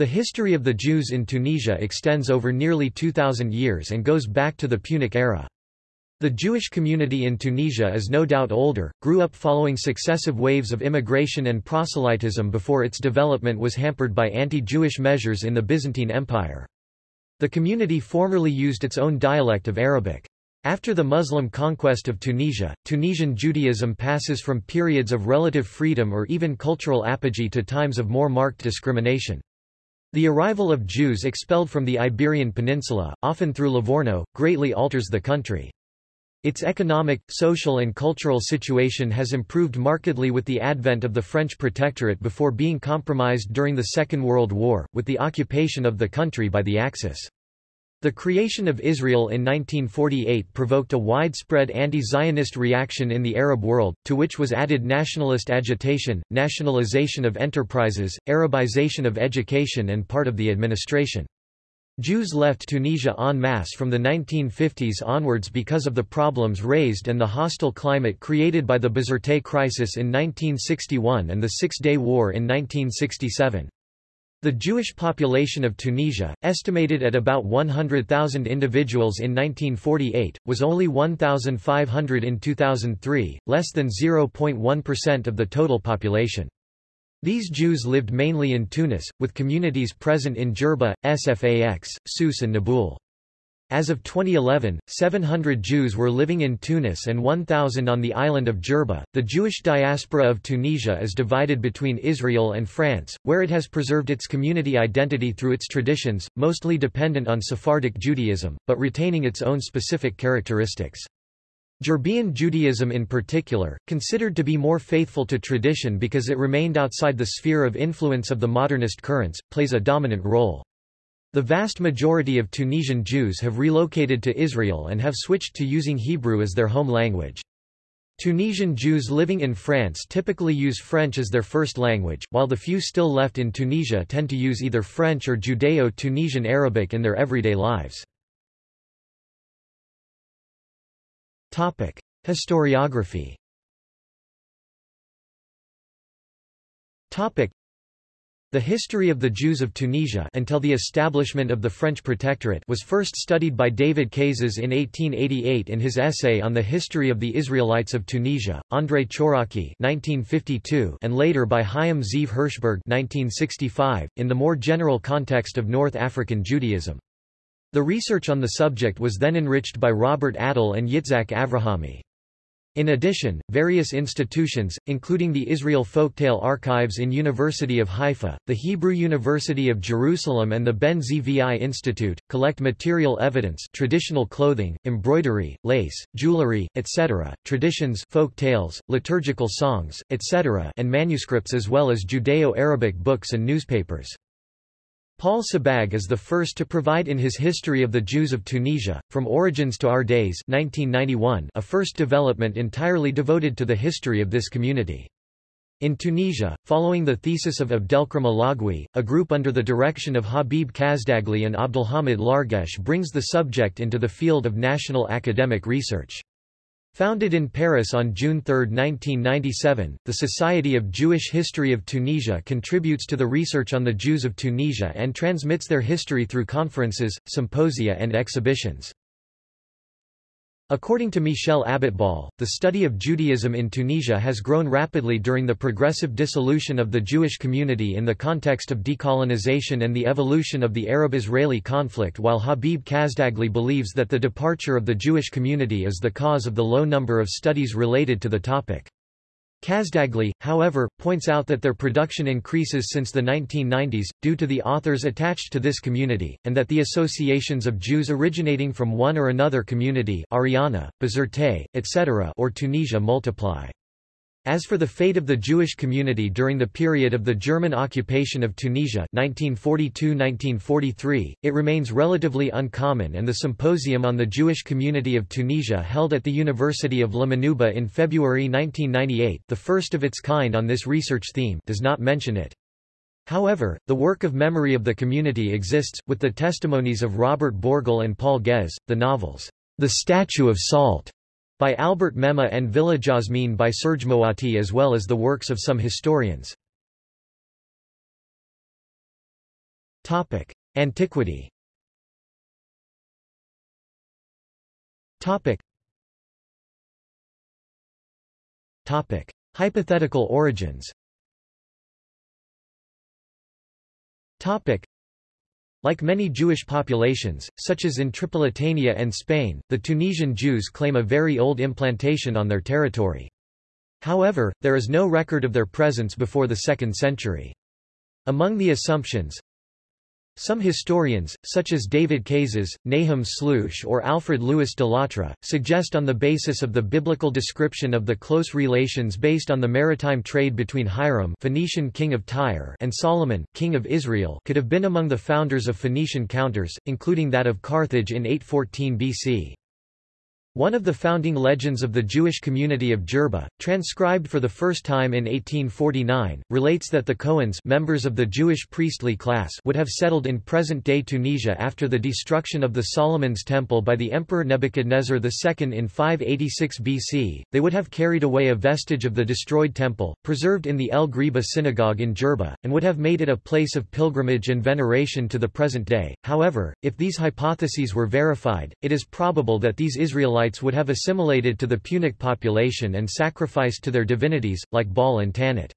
The history of the Jews in Tunisia extends over nearly 2,000 years and goes back to the Punic era. The Jewish community in Tunisia is no doubt older, grew up following successive waves of immigration and proselytism before its development was hampered by anti-Jewish measures in the Byzantine Empire. The community formerly used its own dialect of Arabic. After the Muslim conquest of Tunisia, Tunisian Judaism passes from periods of relative freedom or even cultural apogee to times of more marked discrimination. The arrival of Jews expelled from the Iberian Peninsula, often through Livorno, greatly alters the country. Its economic, social and cultural situation has improved markedly with the advent of the French protectorate before being compromised during the Second World War, with the occupation of the country by the Axis. The creation of Israel in 1948 provoked a widespread anti-Zionist reaction in the Arab world, to which was added nationalist agitation, nationalization of enterprises, Arabization of education and part of the administration. Jews left Tunisia en masse from the 1950s onwards because of the problems raised and the hostile climate created by the Bizerte crisis in 1961 and the Six-Day War in 1967. The Jewish population of Tunisia, estimated at about 100,000 individuals in 1948, was only 1,500 in 2003, less than 0.1% of the total population. These Jews lived mainly in Tunis, with communities present in Jerba, Sfax, Sousse and Nabeul. As of 2011, 700 Jews were living in Tunis and 1,000 on the island of Jerba. The Jewish diaspora of Tunisia is divided between Israel and France, where it has preserved its community identity through its traditions, mostly dependent on Sephardic Judaism, but retaining its own specific characteristics. Jerbean Judaism in particular, considered to be more faithful to tradition because it remained outside the sphere of influence of the modernist currents, plays a dominant role. The vast majority of Tunisian Jews have relocated to Israel and have switched to using Hebrew as their home language. Tunisian Jews living in France typically use French as their first language, while the few still left in Tunisia tend to use either French or Judeo-Tunisian Arabic in their everyday lives. Topic: Historiography the history of the Jews of Tunisia until the establishment of the French Protectorate was first studied by David Cazès in 1888 in his essay on the history of the Israelites of Tunisia, André Chouraqui and later by Chaim Ziv Hirschberg 1965, in the more general context of North African Judaism. The research on the subject was then enriched by Robert Attal and Yitzhak Avrahami. In addition, various institutions, including the Israel Folktale Archives in University of Haifa, the Hebrew University of Jerusalem and the Ben Zvi Institute, collect material evidence traditional clothing, embroidery, lace, jewelry, etc., traditions folk tales, liturgical songs, etc. and manuscripts as well as Judeo-Arabic books and newspapers. Paul Sebag is the first to provide in his History of the Jews of Tunisia, From Origins to Our Days 1991, a first development entirely devoted to the history of this community. In Tunisia, following the thesis of Abdelkrim Allagui, a group under the direction of Habib Kazdaghli and Abdelhamid Larguèche brings the subject into the field of national academic research. Founded in Paris on June 3, 1997, the Society of Jewish History of Tunisia contributes to the research on the Jews of Tunisia and transmits their history through conferences, symposia and exhibitions. According to Michel Abitbol, the study of Judaism in Tunisia has grown rapidly during the progressive dissolution of the Jewish community in the context of decolonization and the evolution of the Arab-Israeli conflict while Habib Kazdaghli believes that the departure of the Jewish community is the cause of the low number of studies related to the topic. Kazdaghli, however, points out that their production increases since the 1990s, due to the authors attached to this community, and that the associations of Jews originating from one or another community Ariana, Bizerte, etc. or Tunisia multiply. As for the fate of the Jewish community during the period of the German occupation of Tunisia 1942–1943, it remains relatively uncommon and the Symposium on the Jewish Community of Tunisia held at the University of La Manouba in February 1998 the first of its kind on this research theme does not mention it. However, the work of memory of the community exists, with the testimonies of Robert Borgel and Paul Guez, the novels, The Statue of Salt, by Albert Memmi and Villa Jasmine by Serge Moati as well as the works of some historians. Antiquity Hypothetical origins like many Jewish populations, such as in Tripolitania and Spain, the Tunisian Jews claim a very old implantation on their territory. However, there is no record of their presence before the 2nd century. Among the assumptions, some historians, such as David Kazes, Nahum Slouschz or Alfred Louis de Lattre, suggest on the basis of the biblical description of the close relations based on the maritime trade between Hiram Phoenician king of Tyre and Solomon, king of Israel could have been among the founders of Phoenician counters, including that of Carthage in 814 BC. One of the founding legends of the Jewish community of Jerba, transcribed for the first time in 1849, relates that the Cohens members of the Jewish priestly class would have settled in present-day Tunisia after the destruction of the Solomon's Temple by the Emperor Nebuchadnezzar II in 586 BC. They would have carried away a vestige of the destroyed temple, preserved in the El Ghriba synagogue in Jerba, and would have made it a place of pilgrimage and veneration to the present day. However, if these hypotheses were verified, it is probable that these Israelites Israelites would have assimilated to the Punic population and sacrificed to their divinities, like Baal and Tanit.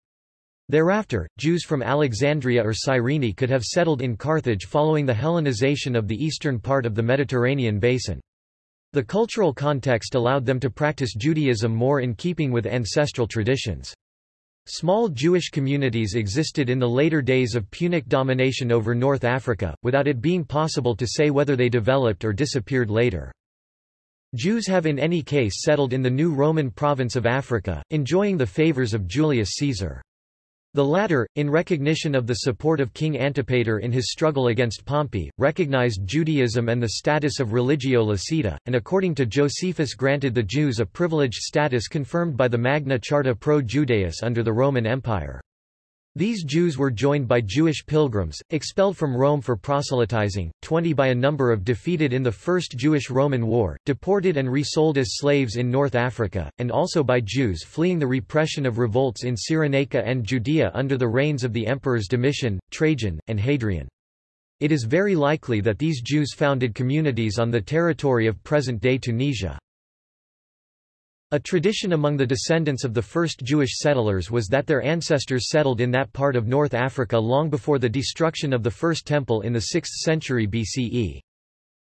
Thereafter, Jews from Alexandria or Cyrene could have settled in Carthage following the Hellenization of the eastern part of the Mediterranean basin. The cultural context allowed them to practice Judaism more in keeping with ancestral traditions. Small Jewish communities existed in the later days of Punic domination over North Africa, without it being possible to say whether they developed or disappeared later. Jews have in any case settled in the new Roman province of Africa, enjoying the favors of Julius Caesar. The latter, in recognition of the support of King Antipater in his struggle against Pompey, recognized Judaism and the status of religio licita, and according to Josephus granted the Jews a privileged status confirmed by the Magna Charta pro Judaeus under the Roman Empire. These Jews were joined by Jewish pilgrims, expelled from Rome for proselytizing, 20 by a number of defeated in the First Jewish-Roman War, deported and resold as slaves in North Africa, and also by Jews fleeing the repression of revolts in Cyrenaica and Judea under the reigns of the emperors Domitian, Trajan, and Hadrian. It is very likely that these Jews founded communities on the territory of present-day Tunisia. A tradition among the descendants of the first Jewish settlers was that their ancestors settled in that part of North Africa long before the destruction of the First Temple in the 6th century BCE.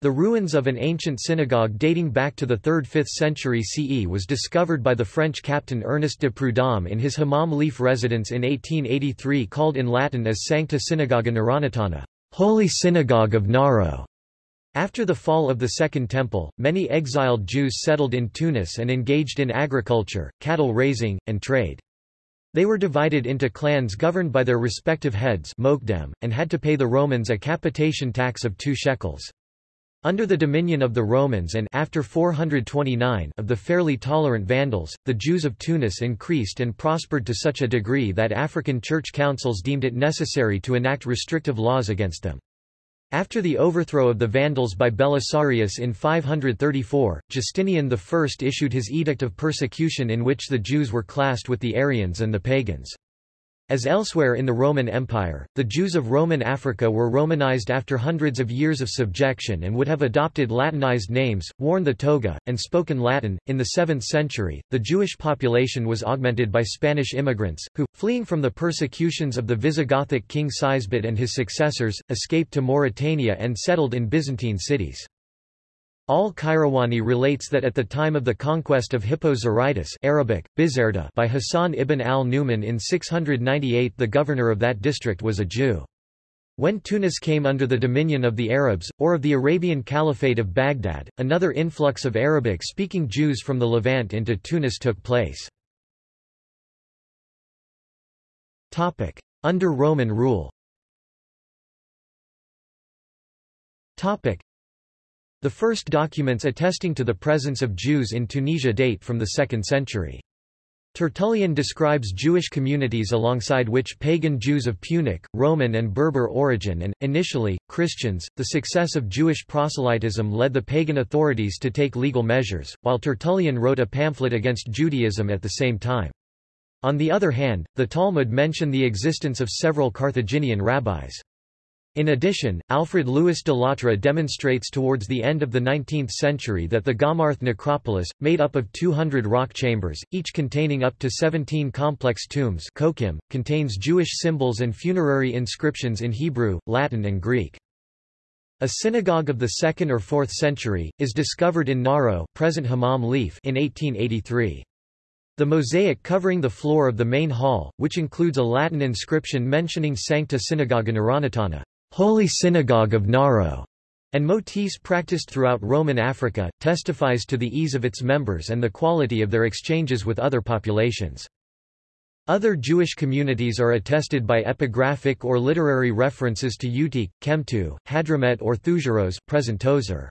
The ruins of an ancient synagogue dating back to the 3rd–5th century CE was discovered by the French captain Ernest de Prudhomme in his Hammam Lif residence in 1883 called in Latin as Sancta Synagoga Naronitana, Holy Synagogue of Naro. After the fall of the Second Temple, many exiled Jews settled in Tunis and engaged in agriculture, cattle raising, and trade. They were divided into clans governed by their respective heads and had to pay the Romans a capitation tax of two shekels. Under the dominion of the Romans and after 429 of the fairly tolerant Vandals, the Jews of Tunis increased and prospered to such a degree that African church councils deemed it necessary to enact restrictive laws against them. After the overthrow of the Vandals by Belisarius in 534, Justinian I issued his Edict of Persecution in which the Jews were classed with the Arians and the pagans. As elsewhere in the Roman Empire, the Jews of Roman Africa were Romanized after hundreds of years of subjection and would have adopted Latinized names, worn the toga, and spoken Latin. In the 7th century, the Jewish population was augmented by Spanish immigrants, who, fleeing from the persecutions of the Visigothic king Sisebut and his successors, escaped to Mauritania and settled in Byzantine cities. Al-Qayrawani relates that at the time of the conquest of Hippo-Zarytus Arabic, Bizerta by Hassan ibn al-Numan in 698 the governor of that district was a Jew. When Tunis came under the dominion of the Arabs, or of the Arabian Caliphate of Baghdad, another influx of Arabic-speaking Jews from the Levant into Tunis took place. Under Roman rule the first documents attesting to the presence of Jews in Tunisia date from the 2nd century. Tertullian describes Jewish communities alongside which pagan Jews of Punic, Roman and Berber origin and, initially, Christians. The success of Jewish proselytism led the pagan authorities to take legal measures, while Tertullian wrote a pamphlet against Judaism at the same time. On the other hand, the Talmud mention the existence of several Carthaginian rabbis. In addition, Alfred Louis de Lattre demonstrates towards the end of the 19th century that the Gamarth necropolis, made up of 200 rock chambers, each containing up to 17 complex tombs contains Jewish symbols and funerary inscriptions in Hebrew, Latin and Greek. A synagogue of the 2nd or 4th century, is discovered in Naro present Hammam Lif in 1883. The mosaic covering the floor of the main hall, which includes a Latin inscription mentioning Sancta Synagoga Naronitana, Holy Synagogue of Naro, and motifs practiced throughout Roman Africa, testifies to the ease of its members and the quality of their exchanges with other populations. Other Jewish communities are attested by epigraphic or literary references to Utique, Chemtou, Hadramet or Thujaros present Tozeur.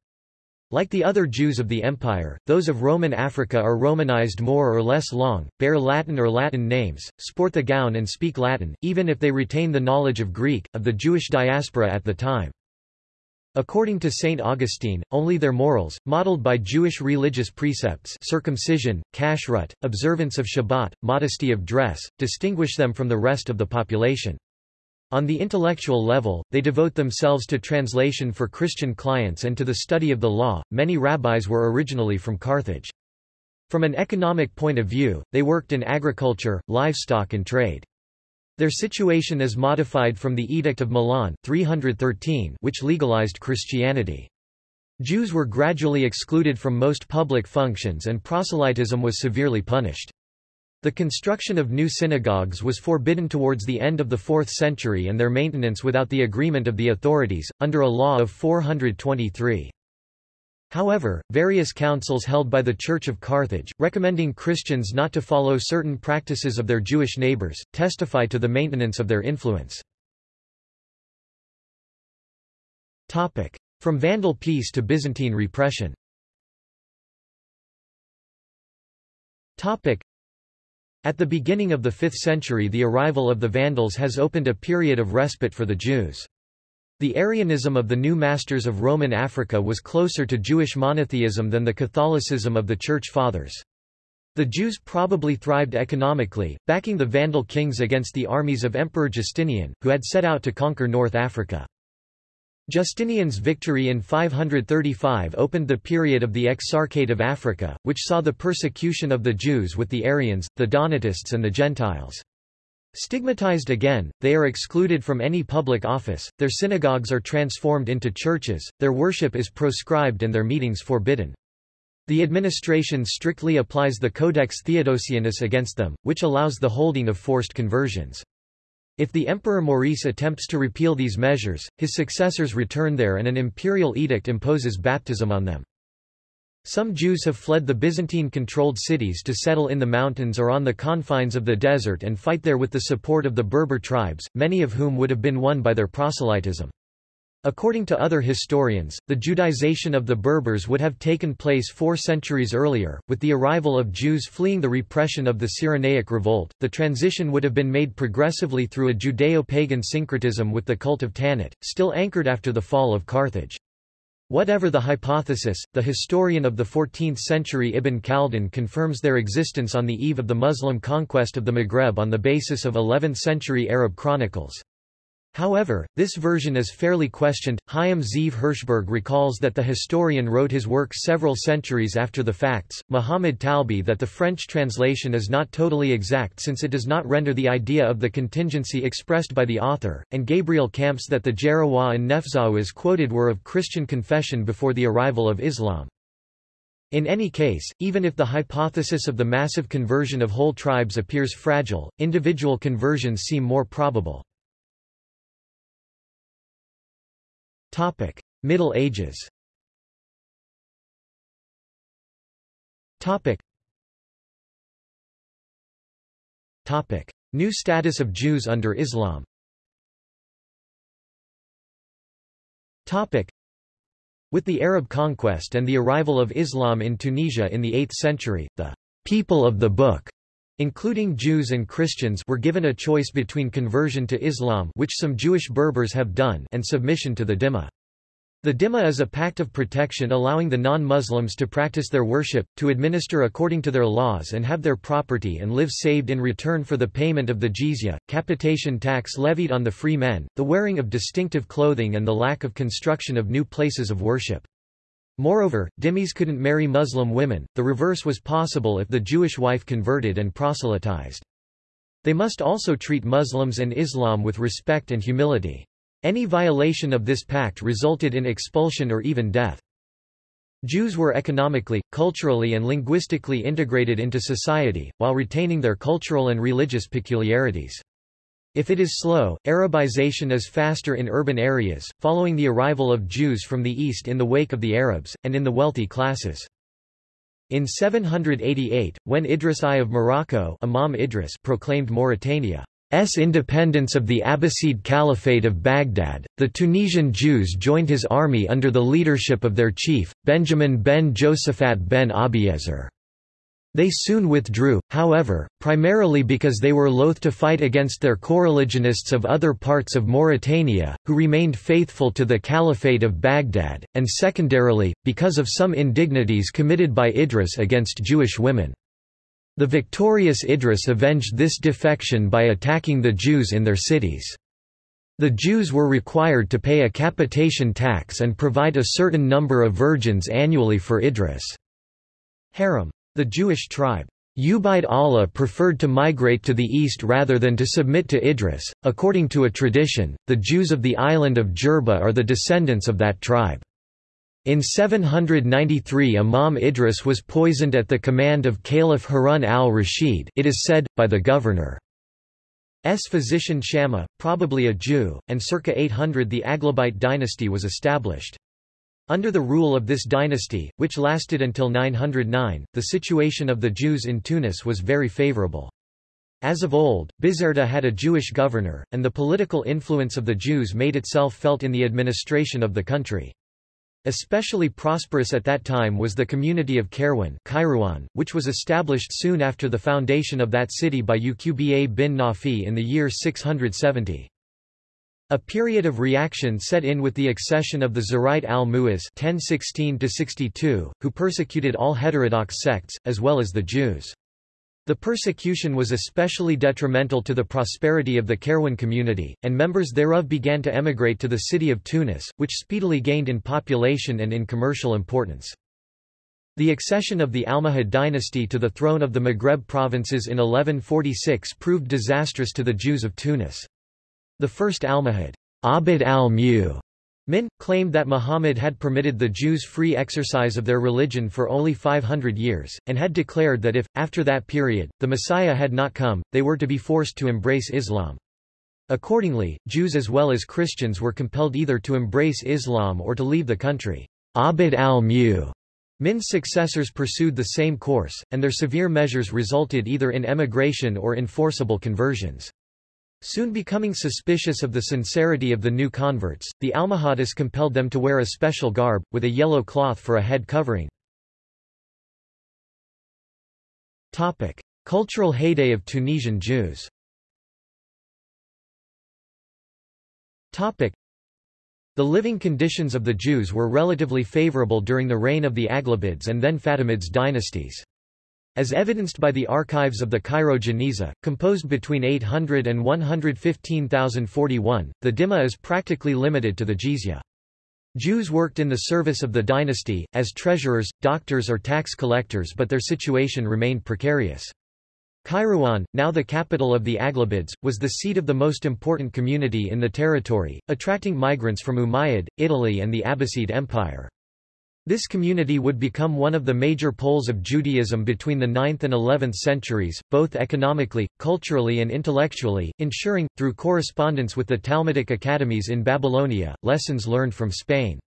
Like the other Jews of the empire, those of Roman Africa are Romanized more or less long, bear Latin or Latin names, sport the gown and speak Latin, even if they retain the knowledge of Greek, of the Jewish diaspora at the time. According to St. Augustine, only their morals, modeled by Jewish religious precepts circumcision, kashrut, observance of Shabbat, modesty of dress, distinguish them from the rest of the population. On the intellectual level, they devote themselves to translation for Christian clients and to the study of the law. Many rabbis were originally from Carthage. From an economic point of view, they worked in agriculture, livestock and trade. Their situation is modified from the Edict of Milan 313 which legalized Christianity. Jews were gradually excluded from most public functions and proselytism was severely punished. The construction of new synagogues was forbidden towards the end of the 4th century and their maintenance without the agreement of the authorities, under a law of 423. However, various councils held by the Church of Carthage, recommending Christians not to follow certain practices of their Jewish neighbors, testify to the maintenance of their influence. From Vandal peace to Byzantine repression at the beginning of the 5th century the arrival of the Vandals has opened a period of respite for the Jews. The Arianism of the new masters of Roman Africa was closer to Jewish monotheism than the Catholicism of the Church Fathers. The Jews probably thrived economically, backing the Vandal kings against the armies of Emperor Justinian, who had set out to conquer North Africa. Justinian's victory in 535 opened the period of the Exarchate of Africa, which saw the persecution of the Jews with the Arians, the Donatists and the Gentiles. Stigmatized again, they are excluded from any public office, their synagogues are transformed into churches, their worship is proscribed and their meetings forbidden. The administration strictly applies the Codex Theodosianus against them, which allows the holding of forced conversions. If the Emperor Maurice attempts to repeal these measures, his successors return there and an imperial edict imposes baptism on them. Some Jews have fled the Byzantine-controlled cities to settle in the mountains or on the confines of the desert and fight there with the support of the Berber tribes, many of whom would have been won by their proselytism. According to other historians, the Judaization of the Berbers would have taken place four centuries earlier. With the arrival of Jews fleeing the repression of the Cyrenaic revolt, the transition would have been made progressively through a Judeo pagan syncretism with the cult of Tanit, still anchored after the fall of Carthage. Whatever the hypothesis, the historian of the 14th century Ibn Khaldun confirms their existence on the eve of the Muslim conquest of the Maghreb on the basis of 11th century Arab chronicles. However, this version is fairly questioned. Chaim Ziv Hirschberg recalls that the historian wrote his work several centuries after the facts, Muhammad Talbi that the French translation is not totally exact since it does not render the idea of the contingency expressed by the author, and Gabriel Camps that the Jarawa and Nefzawiz quoted were of Christian confession before the arrival of Islam. In any case, even if the hypothesis of the massive conversion of whole tribes appears fragile, individual conversions seem more probable. Topic: Middle Ages. Topic. Topic: New status of Jews under Islam. Topic. With the Arab conquest and the arrival of Islam in Tunisia in the 8th century, the people of the book including Jews and Christians were given a choice between conversion to Islam which some Jewish Berbers have done and submission to the Dhimma. The Dhimma is a pact of protection allowing the non-Muslims to practice their worship, to administer according to their laws and have their property and live saved in return for the payment of the jizya, capitation tax levied on the free men, the wearing of distinctive clothing and the lack of construction of new places of worship. Moreover, dhimmis couldn't marry Muslim women, the reverse was possible if the Jewish wife converted and proselytized. They must also treat Muslims and Islam with respect and humility. Any violation of this pact resulted in expulsion or even death. Jews were economically, culturally and linguistically integrated into society, while retaining their cultural and religious peculiarities. If it is slow, Arabization is faster in urban areas, following the arrival of Jews from the east in the wake of the Arabs, and in the wealthy classes. In 788, when Idris I of Morocco Imam Idris proclaimed Mauritania's independence of the Abbasid Caliphate of Baghdad, the Tunisian Jews joined his army under the leadership of their chief, Benjamin ben Josaphat ben Abiezer. They soon withdrew, however, primarily because they were loath to fight against their coreligionists of other parts of Mauritania, who remained faithful to the Caliphate of Baghdad, and secondarily, because of some indignities committed by Idris against Jewish women. The victorious Idris avenged this defection by attacking the Jews in their cities. The Jews were required to pay a capitation tax and provide a certain number of virgins annually for Idris' harem. The Jewish tribe Ubaid Allah preferred to migrate to the east rather than to submit to Idris. According to a tradition, the Jews of the island of Jerba are the descendants of that tribe. In 793 Imam Idris was poisoned at the command of Caliph Harun al-Rashid it is said, by the governor. S physician Shammah, probably a Jew, and circa 800 the Aglabite dynasty was established. Under the rule of this dynasty, which lasted until 909, the situation of the Jews in Tunis was very favorable. As of old, Bizerta had a Jewish governor, and the political influence of the Jews made itself felt in the administration of the country. Especially prosperous at that time was the community of Kairouan, which was established soon after the foundation of that city by Uqba bin Nafi in the year 670. A period of reaction set in with the accession of the Zirite al-Mu'iz who persecuted all heterodox sects, as well as the Jews. The persecution was especially detrimental to the prosperity of the Kairouan community, and members thereof began to emigrate to the city of Tunis, which speedily gained in population and in commercial importance. The accession of the Almohad dynasty to the throne of the Maghreb provinces in 1146 proved disastrous to the Jews of Tunis. The first Almohad, Abd al-Mu, Min, claimed that Muhammad had permitted the Jews free exercise of their religion for only 500 years, and had declared that if, after that period, the Messiah had not come, they were to be forced to embrace Islam. Accordingly, Jews as well as Christians were compelled either to embrace Islam or to leave the country. Abd al-Mu Min's successors pursued the same course, and their severe measures resulted either in emigration or in forcible conversions. Soon becoming suspicious of the sincerity of the new converts, the Almohades compelled them to wear a special garb, with a yellow cloth for a head covering. Cultural heyday of Tunisian Jews The living conditions of the Jews were relatively favorable during the reign of the Aghlabids and then Fatimids dynasties. As evidenced by the archives of the Cairo Geniza, composed between 800 and 115,041, the Dhimma is practically limited to the jizya. Jews worked in the service of the dynasty, as treasurers, doctors or tax collectors but their situation remained precarious. Kairouan, now the capital of the Aghlabids, was the seat of the most important community in the territory, attracting migrants from Umayyad, Italy and the Abbasid Empire. This community would become one of the major poles of Judaism between the 9th and 11th centuries, both economically, culturally and intellectually, ensuring, through correspondence with the Talmudic academies in Babylonia, lessons learned from Spain.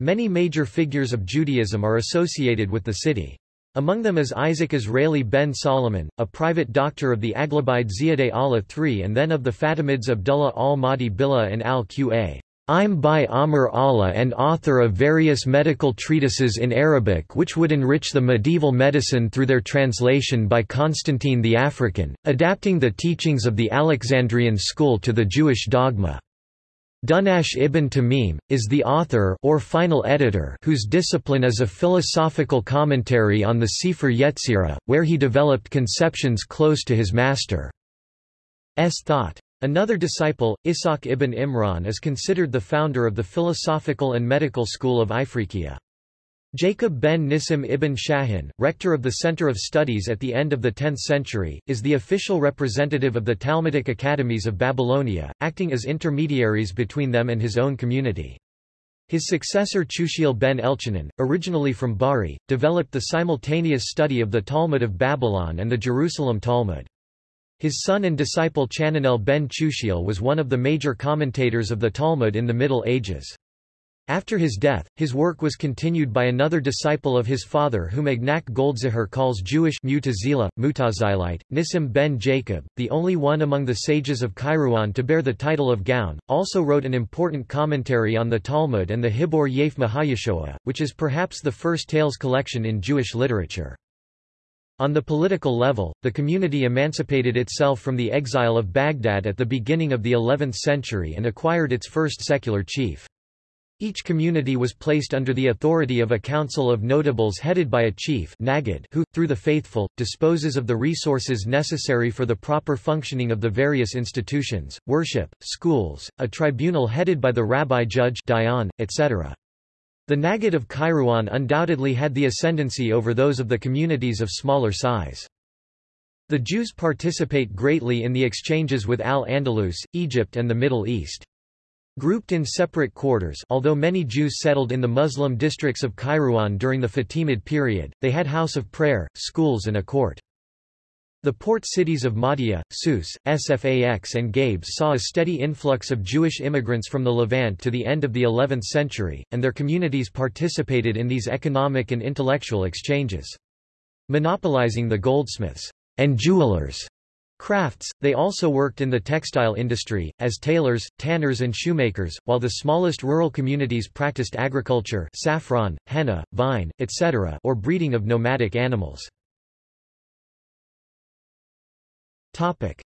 Many major figures of Judaism are associated with the city. Among them is Isaac Israeli ben Solomon, a private doctor of the Aglabide Ziyadah Allah III and then of the Fatimids Abdullah al-Mahdi Billah and al-Qa. I'm by Amr Allah and author of various medical treatises in Arabic which would enrich the medieval medicine through their translation by Constantine the African, adapting the teachings of the Alexandrian school to the Jewish dogma. Dunash ibn Tamim, is the author or final editor whose discipline is a philosophical commentary on the Sefer Yetzirah, where he developed conceptions close to his master's thought. Another disciple, Ishaq ibn Imran is considered the founder of the philosophical and medical school of Ifriqiya. Jacob ben Nissim ibn Shahin, rector of the Center of Studies at the end of the 10th century, is the official representative of the Talmudic academies of Babylonia, acting as intermediaries between them and his own community. His successor Chushiel ben Elchanan, originally from Bari, developed the simultaneous study of the Talmud of Babylon and the Jerusalem Talmud. His son and disciple Chananel ben Chushiel was one of the major commentators of the Talmud in the Middle Ages. After his death, his work was continued by another disciple of his father whom Ignác Goldziher calls Jewish Mutazila, Mutazilite, Nissim ben Jacob, the only one among the sages of Kairouan to bear the title of Gaon, also wrote an important commentary on the Talmud and the Hibor Yef Mahayeshoah, which is perhaps the first tales collection in Jewish literature. On the political level, the community emancipated itself from the exile of Baghdad at the beginning of the 11th century and acquired its first secular chief. Each community was placed under the authority of a council of notables headed by a chief Nagid who, through the faithful, disposes of the resources necessary for the proper functioning of the various institutions, worship, schools, a tribunal headed by the rabbi judge dayan, etc. The Nagid of Kairouan undoubtedly had the ascendancy over those of the communities of smaller size. The Jews participate greatly in the exchanges with Al-Andalus, Egypt and the Middle East. Grouped in separate quarters although many Jews settled in the Muslim districts of Kairouan during the Fatimid period, they had house of prayer, schools and a court. The port cities of Mahdia, Sousse, Sfax and Gabes saw a steady influx of Jewish immigrants from the Levant to the end of the 11th century, and their communities participated in these economic and intellectual exchanges. Monopolizing the goldsmiths and jewelers Crafts, they also worked in the textile industry, as tailors, tanners and shoemakers, while the smallest rural communities practiced agriculture saffron, henna, vine, etc. or breeding of nomadic animals.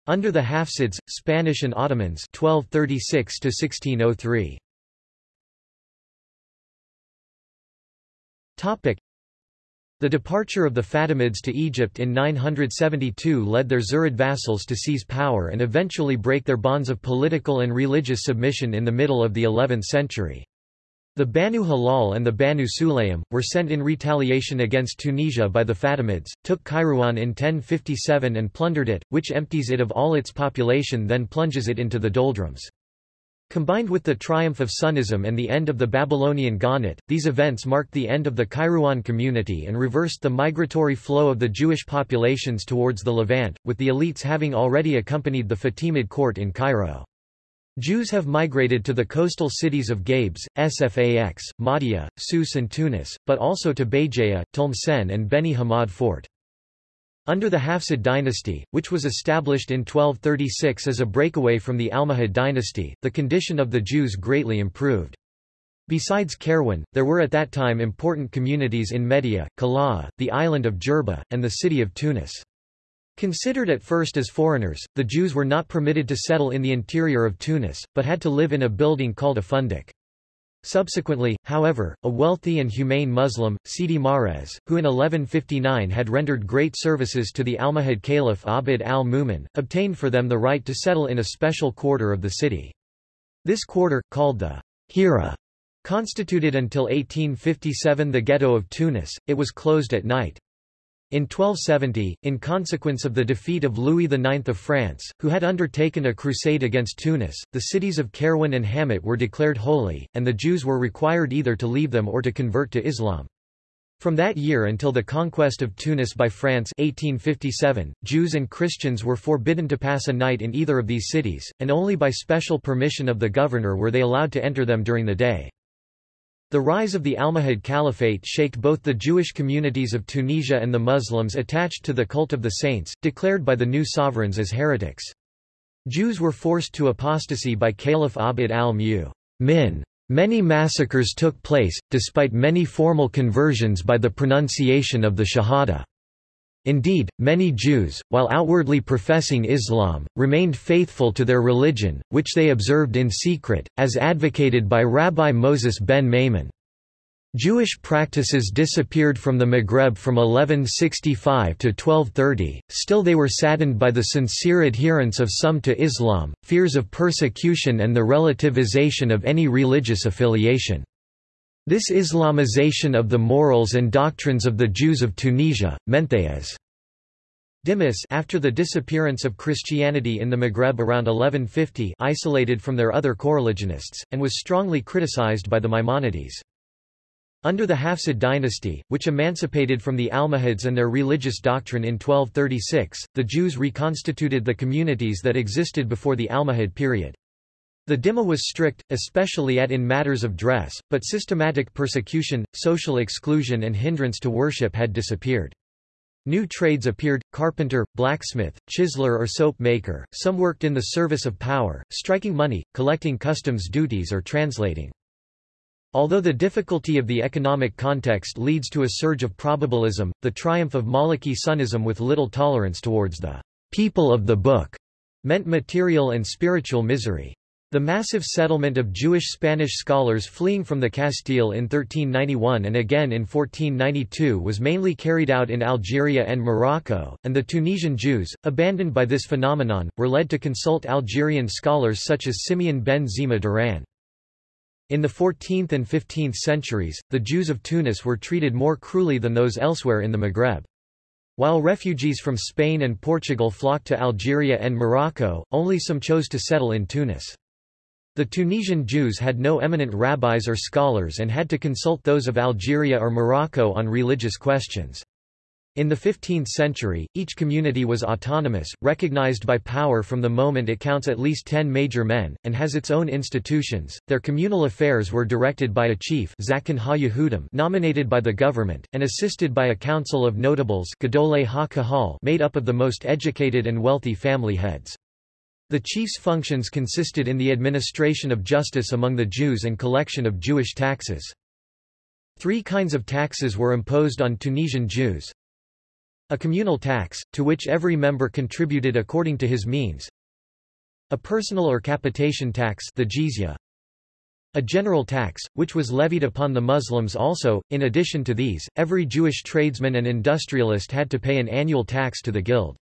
Under the Hafsids, Spanish and Ottomans 1236 1603. The departure of the Fatimids to Egypt in 972 led their Zirid vassals to seize power and eventually break their bonds of political and religious submission in the middle of the 11th century. The Banu Hilal and the Banu Sulaym, were sent in retaliation against Tunisia by the Fatimids, took Kairouan in 1057 and plundered it, which empties it of all its population then plunges it into the doldrums. Combined with the triumph of Sunnism and the end of the Babylonian Gaonate, these events marked the end of the Kairouan community and reversed the migratory flow of the Jewish populations towards the Levant, with the elites having already accompanied the Fatimid court in Cairo. Jews have migrated to the coastal cities of Gabes, Sfax, Mahdia, Sousse and Tunis, but also to Béjaïa, Tlemcen and Beni Hamad Fort. Under the Hafsid dynasty, which was established in 1236 as a breakaway from the Almohad dynasty, the condition of the Jews greatly improved. Besides Kairouan, there were at that time important communities in Mahdia, Kala'a, the island of Jerba, and the city of Tunis. Considered at first as foreigners, the Jews were not permitted to settle in the interior of Tunis, but had to live in a building called a fundik. Subsequently, however, a wealthy and humane Muslim, Sidi Mahrez, who in 1159 had rendered great services to the Almohad Caliph Abd al-Mumin, obtained for them the right to settle in a special quarter of the city. This quarter, called the Hara, constituted until 1857 the ghetto of Tunis, it was closed at night. In 1270, in consequence of the defeat of Louis IX of France, who had undertaken a crusade against Tunis, the cities of Kairouan and Hamat were declared holy, and the Jews were required either to leave them or to convert to Islam. From that year until the conquest of Tunis by France 1857, Jews and Christians were forbidden to pass a night in either of these cities, and only by special permission of the governor were they allowed to enter them during the day. The rise of the Almohad Caliphate shaked both the Jewish communities of Tunisia and the Muslims attached to the cult of the saints, declared by the new sovereigns as heretics. Jews were forced to apostasy by Caliph Abd al-Mu'min. Many massacres took place, despite many formal conversions by the pronunciation of the Shahada. Indeed, many Jews, while outwardly professing Islam, remained faithful to their religion, which they observed in secret, as advocated by Rabbi Moses ben Maimon. Jewish practices disappeared from the Maghreb from 1165 to 1230, still they were saddened by the sincere adherence of some to Islam, fears of persecution and the relativization of any religious affiliation. This Islamization of the morals and doctrines of the Jews of Tunisia, meant they as Dhimmis after the disappearance of Christianity in the Maghreb around 1150 isolated from their other coreligionists, and was strongly criticized by the Maimonides. Under the Hafsid dynasty, which emancipated from the Almohads and their religious doctrine in 1236, the Jews reconstituted the communities that existed before the Almohad period. The Dhimma was strict, especially at in matters of dress, but systematic persecution, social exclusion and hindrance to worship had disappeared. New trades appeared, carpenter, blacksmith, chiseler or soap maker, some worked in the service of power, striking money, collecting customs duties or translating. Although the difficulty of the economic context leads to a surge of probabilism, the triumph of Maliki Sunnism with little tolerance towards the people of the book meant material and spiritual misery. The massive settlement of Jewish Spanish scholars fleeing from the Castile in 1391 and again in 1492 was mainly carried out in Algeria and Morocco, and the Tunisian Jews, abandoned by this phenomenon, were led to consult Algerian scholars such as Simeon ben Zemah Duran. In the 14th and 15th centuries, the Jews of Tunis were treated more cruelly than those elsewhere in the Maghreb. While refugees from Spain and Portugal flocked to Algeria and Morocco, only some chose to settle in Tunis. The Tunisian Jews had no eminent rabbis or scholars and had to consult those of Algeria or Morocco on religious questions. In the 15th century, each community was autonomous, recognized by power from the moment it counts at least ten major men, and has its own institutions. Their communal affairs were directed by a chief nominated by the government, and assisted by a council of notables made up of the most educated and wealthy family heads. The chief's functions consisted in the administration of justice among the Jews and collection of Jewish taxes. Three kinds of taxes were imposed on Tunisian Jews. A communal tax, to which every member contributed according to his means. A personal or capitation tax the jizya. A general tax, which was levied upon the Muslims also. In addition to these, every Jewish tradesman and industrialist had to pay an annual tax to the guild.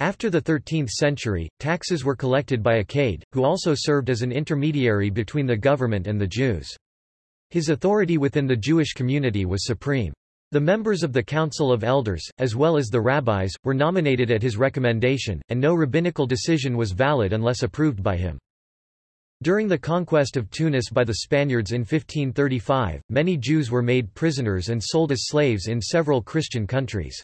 After the 13th century, taxes were collected by a Cade, who also served as an intermediary between the government and the Jews. His authority within the Jewish community was supreme. The members of the Council of Elders, as well as the rabbis, were nominated at his recommendation, and no rabbinical decision was valid unless approved by him. During the conquest of Tunis by the Spaniards in 1535, many Jews were made prisoners and sold as slaves in several Christian countries.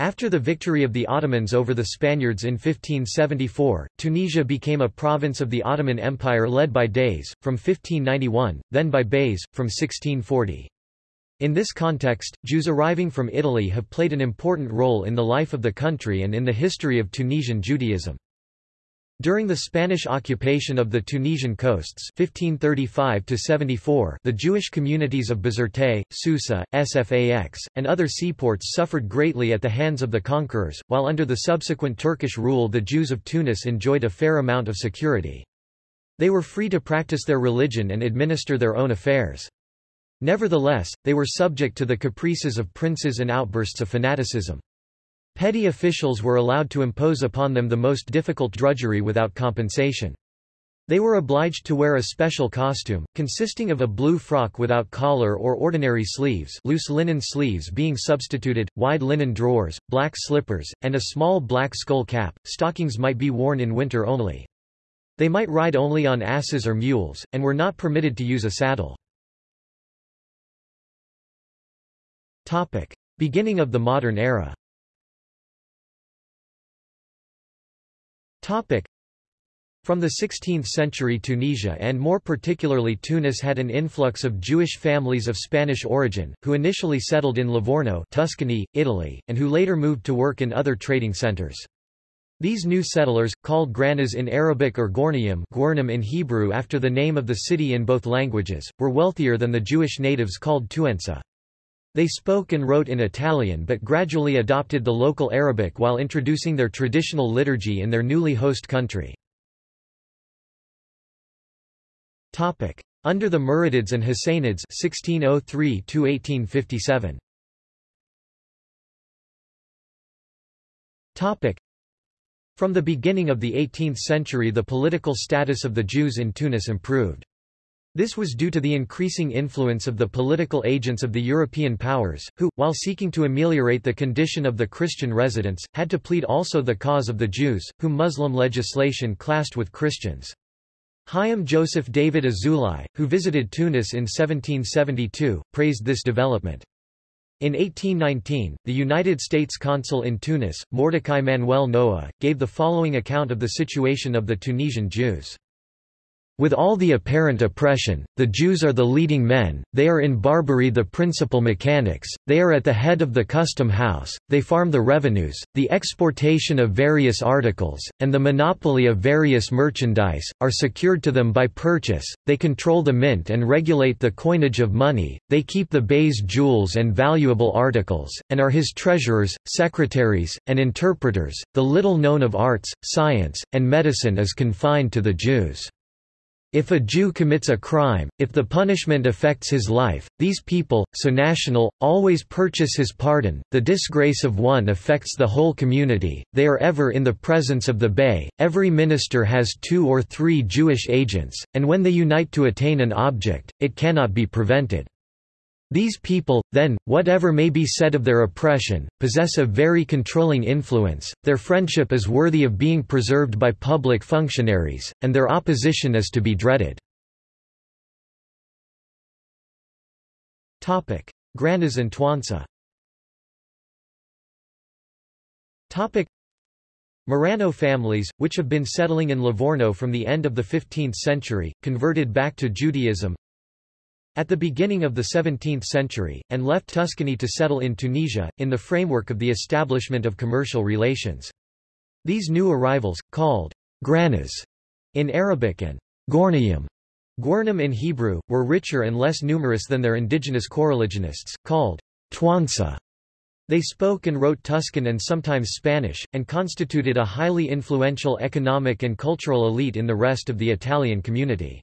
After the victory of the Ottomans over the Spaniards in 1574, Tunisia became a province of the Ottoman Empire led by Deys, from 1591, then by Beys, from 1640. In this context, Jews arriving from Italy have played an important role in the life of the country and in the history of Tunisian Judaism. During the Spanish occupation of the Tunisian coasts 1535 the Jewish communities of Bizerte, Susa, Sfax, and other seaports suffered greatly at the hands of the conquerors, while under the subsequent Turkish rule the Jews of Tunis enjoyed a fair amount of security. They were free to practice their religion and administer their own affairs. Nevertheless, they were subject to the caprices of princes and outbursts of fanaticism. Petty officials were allowed to impose upon them the most difficult drudgery without compensation. They were obliged to wear a special costume, consisting of a blue frock without collar or ordinary sleeves loose linen sleeves being substituted, wide linen drawers, black slippers, and a small black skull cap. Stockings might be worn in winter only. They might ride only on asses or mules, and were not permitted to use a saddle. Topic. Beginning of the modern era From the 16th century Tunisia and more particularly Tunis had an influx of Jewish families of Spanish origin, who initially settled in Livorno Tuscany, Italy, and who later moved to work in other trading centers. These new settlers, called Granas in Arabic or Gornium in Hebrew after the name of the city in both languages, were wealthier than the Jewish natives called Tuensa. They spoke and wrote in Italian but gradually adopted the local Arabic while introducing their traditional liturgy in their newly host country. Under the Muradids and Husainids 1603 1857. From the beginning of the 18th century the political status of the Jews in Tunis improved. This was due to the increasing influence of the political agents of the European powers, who, while seeking to ameliorate the condition of the Christian residents, had to plead also the cause of the Jews, whom Muslim legislation classed with Christians. Chaim Joseph David Azulai, who visited Tunis in 1772, praised this development. In 1819, the United States consul in Tunis, Mordecai Manuel Noah, gave the following account of the situation of the Tunisian Jews. With all the apparent oppression, the Jews are the leading men, they are in Barbary the principal mechanics, they are at the head of the custom house, they farm the revenues, the exportation of various articles, and the monopoly of various merchandise, are secured to them by purchase, they control the mint and regulate the coinage of money, they keep the bey's jewels and valuable articles, and are his treasurers, secretaries, and interpreters. The little known of arts, science, and medicine is confined to the Jews. If a Jew commits a crime, if the punishment affects his life, these people, so national, always purchase his pardon. The disgrace of one affects the whole community, they are ever in the presence of the Bey, every minister has two or three Jewish agents, and when they unite to attain an object, it cannot be prevented. These people, then, whatever may be said of their oppression, possess a very controlling influence, their friendship is worthy of being preserved by public functionaries, and their opposition is to be dreaded. Granas and Tuansa Marrano families, which have been settling in Livorno from the end of the 15th century, converted back to Judaism, at the beginning of the 17th century, and left Tuscany to settle in Tunisia, in the framework of the establishment of commercial relations. These new arrivals, called granas in Arabic and gornium Gwarnim in Hebrew, were richer and less numerous than their indigenous coreligionists, called Twansa. They spoke and wrote Tuscan and sometimes Spanish, and constituted a highly influential economic and cultural elite in the rest of the Italian community.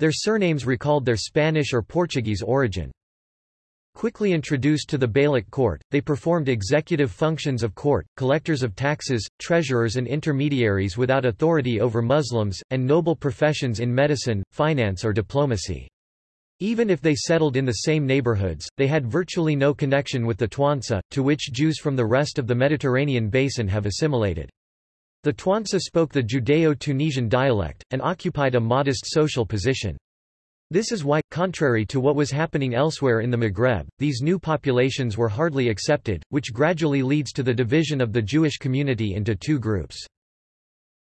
Their surnames recalled their Spanish or Portuguese origin. Quickly introduced to the Beylik court, they performed executive functions of court, collectors of taxes, treasurers and intermediaries without authority over Muslims, and noble professions in medicine, finance or diplomacy. Even if they settled in the same neighborhoods, they had virtually no connection with the Tuansa, to which Jews from the rest of the Mediterranean basin have assimilated. The Tuansa spoke the Judeo-Tunisian dialect, and occupied a modest social position. This is why, contrary to what was happening elsewhere in the Maghreb, these new populations were hardly accepted, which gradually leads to the division of the Jewish community into two groups.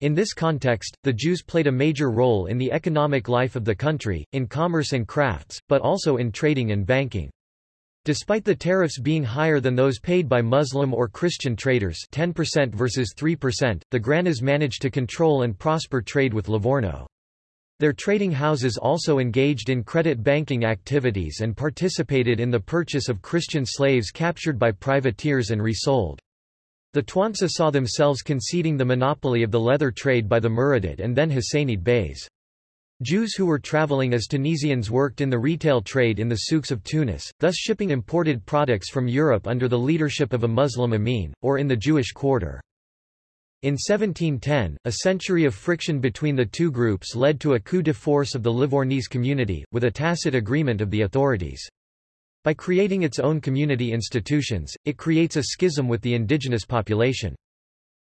In this context, the Jews played a major role in the economic life of the country, in commerce and crafts, but also in trading and banking. Despite the tariffs being higher than those paid by Muslim or Christian traders 10% versus 3%, the Granas managed to control and prosper trade with Livorno. Their trading houses also engaged in credit banking activities and participated in the purchase of Christian slaves captured by privateers and resold. The Tuansa saw themselves conceding the monopoly of the leather trade by the Muradid and then Husainid Beys. Jews who were traveling as Tunisians worked in the retail trade in the souks of Tunis, thus shipping imported products from Europe under the leadership of a Muslim emir, or in the Jewish quarter. In 1710, a century of friction between the two groups led to a coup de force of the Livornese community, with a tacit agreement of the authorities. By creating its own community institutions, it creates a schism with the indigenous population.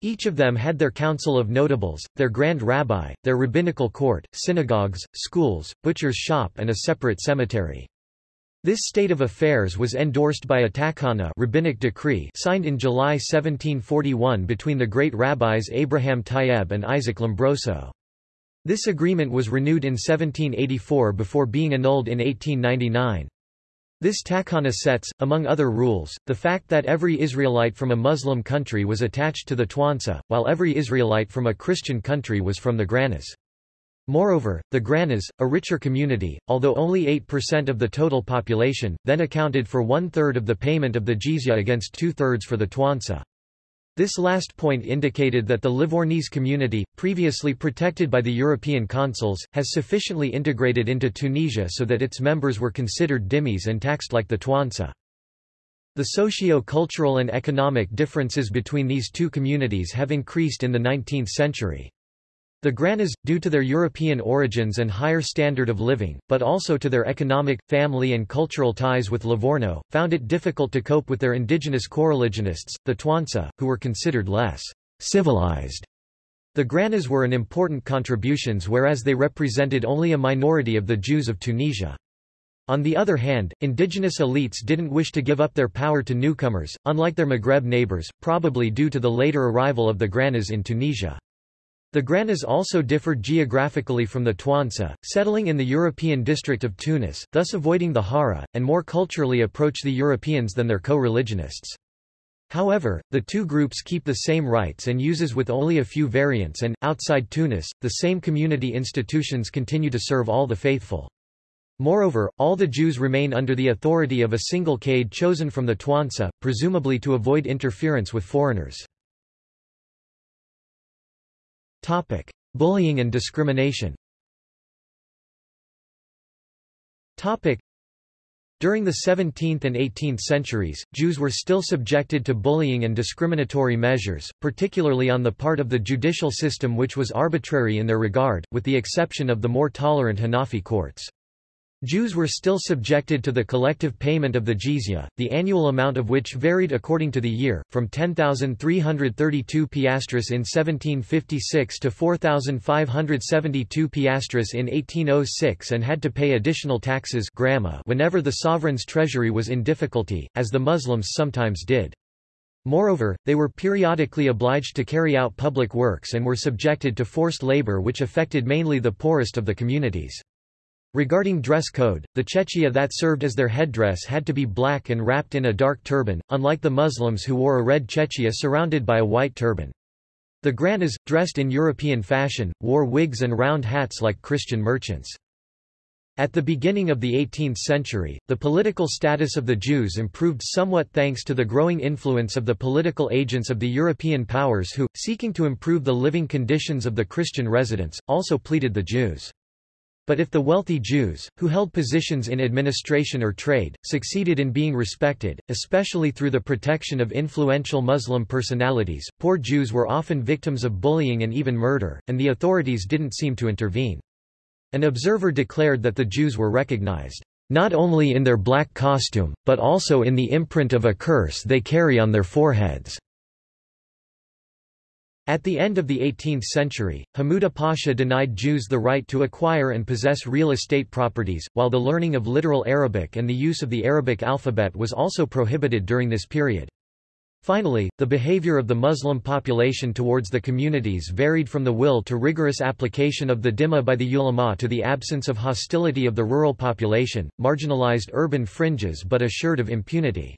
Each of them had their council of notables, their grand rabbi, their rabbinical court, synagogues, schools, butcher's shop and a separate cemetery. This state of affairs was endorsed by a takana rabbinic decree signed in July 1741 between the great rabbis Abraham Tayeb and Isaac Lombroso. This agreement was renewed in 1784 before being annulled in 1899. This takana sets, among other rules, the fact that every Israelite from a Muslim country was attached to the Tuansa, while every Israelite from a Christian country was from the Granas. Moreover, the Granas, a richer community, although only 8% of the total population, then accounted for one-third of the payment of the jizya against two-thirds for the Tuansa. This last point indicated that the Livornese community, previously protected by the European consuls, has sufficiently integrated into Tunisia so that its members were considered dhimmis and taxed like the Tuansa. The socio-cultural and economic differences between these two communities have increased in the 19th century. The Granas, due to their European origins and higher standard of living, but also to their economic, family and cultural ties with Livorno, found it difficult to cope with their indigenous coreligionists, the Tuansa, who were considered less civilized. The Granas were an important contributions whereas they represented only a minority of the Jews of Tunisia. On the other hand, indigenous elites didn't wish to give up their power to newcomers, unlike their Maghreb neighbors, probably due to the later arrival of the Granas in Tunisia. The Granas also differed geographically from the Tuansa, settling in the European district of Tunis, thus avoiding the Hara, and more culturally approach the Europeans than their co-religionists. However, the two groups keep the same rights and uses with only a few variants and, outside Tunis, the same community institutions continue to serve all the faithful. Moreover, all the Jews remain under the authority of a single Kaid chosen from the Tuansa, presumably to avoid interference with foreigners. Topic: Bullying and discrimination. Topic: During the 17th and 18th centuries, Jews were still subjected to bullying and discriminatory measures, particularly on the part of the judicial system which was arbitrary in their regard, with the exception of the more tolerant Hanafi courts. Jews were still subjected to the collective payment of the jizya, the annual amount of which varied according to the year, from 10,332 piastres in 1756 to 4,572 piastres in 1806 and had to pay additional taxes whenever the sovereign's treasury was in difficulty, as the Muslims sometimes did. Moreover, they were periodically obliged to carry out public works and were subjected to forced labor which affected mainly the poorest of the communities. Regarding dress code, the chechia that served as their headdress had to be black and wrapped in a dark turban, unlike the Muslims who wore a red chechia surrounded by a white turban. The Granas, dressed in European fashion, wore wigs and round hats like Christian merchants. At the beginning of the 18th century, the political status of the Jews improved somewhat thanks to the growing influence of the political agents of the European powers who, seeking to improve the living conditions of the Christian residents, also pleaded the Jews. But if the wealthy Jews, who held positions in administration or trade, succeeded in being respected, especially through the protection of influential Muslim personalities, poor Jews were often victims of bullying and even murder, and the authorities didn't seem to intervene. An observer declared that the Jews were recognized, not only in their black costume, but also in the imprint of a curse they carry on their foreheads. At the end of the 18th century, Hamuda Pasha denied Jews the right to acquire and possess real estate properties, while the learning of literal Arabic and the use of the Arabic alphabet was also prohibited during this period. Finally, the behavior of the Muslim population towards the communities varied from the will to rigorous application of the dhimma by the ulama to the absence of hostility of the rural population, marginalized urban fringes but assured of impunity.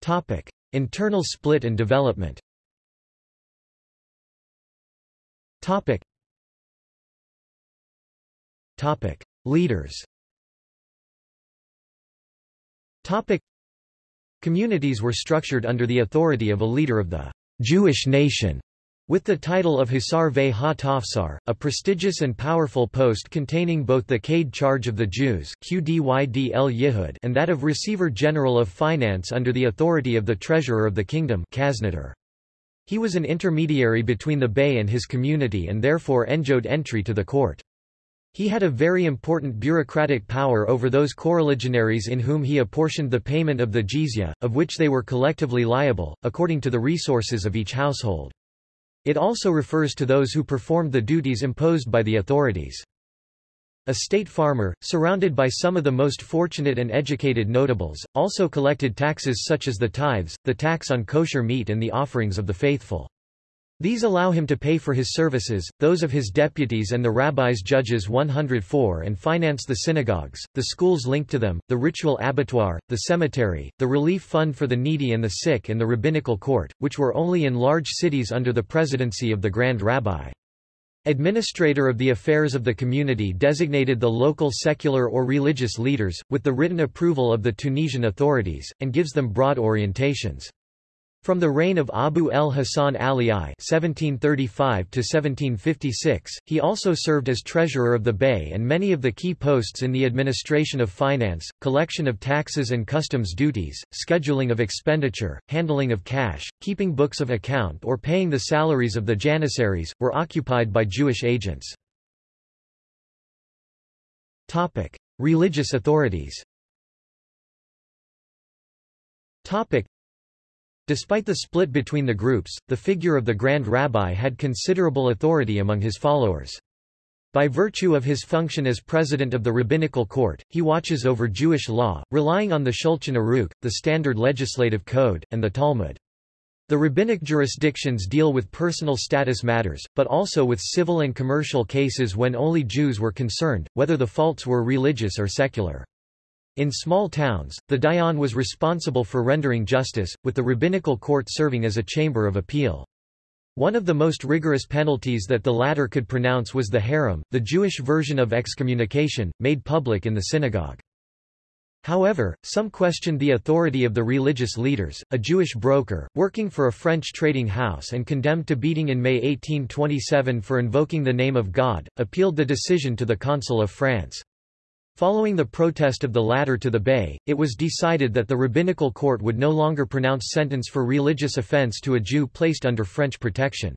Topic. Internal split and development Topic. Topic. Leaders Topic. Communities were structured under the authority of a leader of the Jewish nation with the title of Hussar ve ha-Tafsar, a prestigious and powerful post containing both the Kaid charge of the Jews Qdyd and that of Receiver General of Finance under the authority of the Treasurer of the Kingdom He was an intermediary between the Bey and his community and therefore enjoyed entry to the court. He had a very important bureaucratic power over those coreligionaries in whom he apportioned the payment of the jizya, of which they were collectively liable, according to the resources of each household. It also refers to those who performed the duties imposed by the authorities. A state farmer, surrounded by some of the most fortunate and educated notables, also collected taxes such as the tithes, the tax on kosher meat and the offerings of the faithful. These allow him to pay for his services, those of his deputies and the rabbis judges 104 and finance the synagogues, the schools linked to them, the ritual abattoir, the cemetery, the relief fund for the needy and the sick and the rabbinical court, which were only in large cities under the presidency of the Grand Rabbi. Administrator of the affairs of the community designated the local secular or religious leaders, with the written approval of the Tunisian authorities, and gives them broad orientations. From the reign of Abu el-Hasan Ali I (1735–1756), he also served as treasurer of the Bey and many of the key posts in the administration of finance, collection of taxes and customs duties, scheduling of expenditure, handling of cash, keeping books of account or paying the salaries of the janissaries, were occupied by Jewish agents. Topic: Religious authorities. Topic: Despite the split between the groups, the figure of the Grand Rabbi had considerable authority among his followers. By virtue of his function as president of the rabbinical court, he watches over Jewish law, relying on the Shulchan Aruch, the standard legislative code, and the Talmud. The rabbinic jurisdictions deal with personal status matters, but also with civil and commercial cases when only Jews were concerned, whether the faults were religious or secular. In small towns, the Dayan was responsible for rendering justice, with the rabbinical court serving as a chamber of appeal. One of the most rigorous penalties that the latter could pronounce was the herem, the Jewish version of excommunication, made public in the synagogue. However, some questioned the authority of the religious leaders. A Jewish broker, working for a French trading house and condemned to beating in May 1827 for invoking the name of God, appealed the decision to the Consul of France. Following the protest of the latter to the Bey, it was decided that the rabbinical court would no longer pronounce sentence for religious offense to a Jew placed under French protection.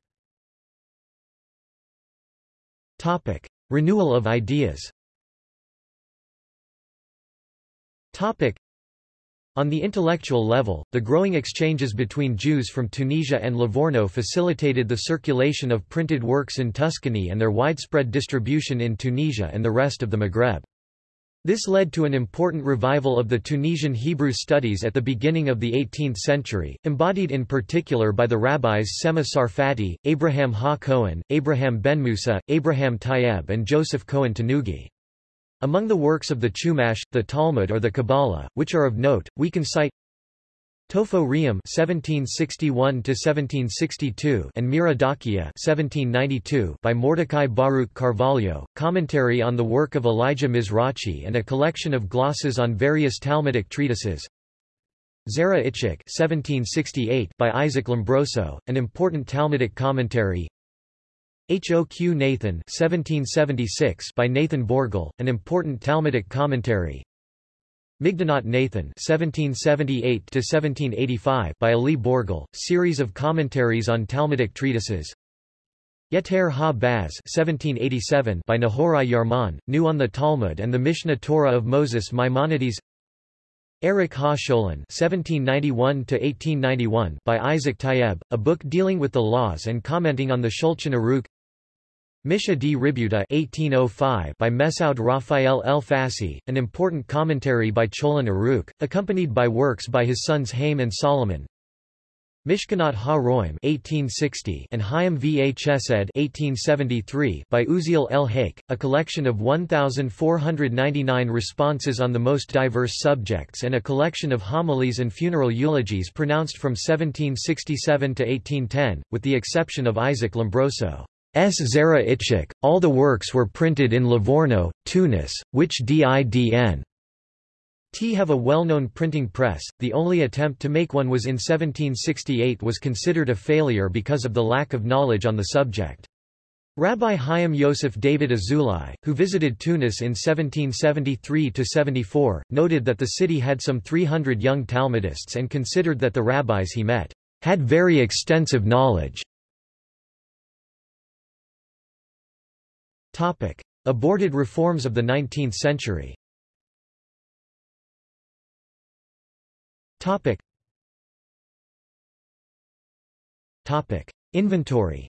Topic. Renewal of ideas Topic. On the intellectual level, the growing exchanges between Jews from Tunisia and Livorno facilitated the circulation of printed works in Tuscany and their widespread distribution in Tunisia and the rest of the Maghreb. This led to an important revival of the Tunisian Hebrew studies at the beginning of the 18th century, embodied in particular by the rabbis Sema Sarfati, Abraham Ha Cohen, Abraham Ben Musa, Abraham Tayeb and Joseph Cohen Tanugi. Among the works of the Chumash, the Talmud or the Kabbalah, which are of note, we can cite Tofo Re'im (1761–1762) and Mira Dakia (1792) by Mordecai Baruch Carvalho, commentary on the work of Elijah Mizrachi, and a collection of glosses on various Talmudic treatises. Zera Itchik (1768) by Isaac Lombroso, an important Talmudic commentary. Hoq Nathan (1776) by Nathan Borgel, an important Talmudic commentary. Migdonot Nathan (1778–1785) by Ali Borgel, series of commentaries on Talmudic treatises. Yeter ha-Baz (1787) by Nehorai Yarman, new on the Talmud and the Mishneh Torah of Moses Maimonides. Eric Ha-Sholin (1791–1891) by Isaac Tayeb, a book dealing with the laws and commenting on the Shulchan Aruch. Misha di Ributa 1805 by Mesaud Raphael El Fassi, an important commentary by Shulchan Aruch, accompanied by works by his sons Haim and Solomon. Mishkanot ha-Roim 1860 and Chaim va Chesed 1873 by Uziel El Haik, a collection of 1,499 responses on the most diverse subjects and a collection of homilies and funeral eulogies pronounced from 1767 to 1810, with the exception of Isaac Lombroso. S. Zera Itchik, all the works were printed in Livorno, Tunis, which didn. T have a well-known printing press, the only attempt to make one was in 1768 was considered a failure because of the lack of knowledge on the subject. Rabbi Chaim Yosef David Azulai, who visited Tunis in 1773–74, noted that the city had some 300 young Talmudists and considered that the rabbis he met, "...had very extensive knowledge." Topic. Aborted reforms of the 19th century Topic. Topic. Inventory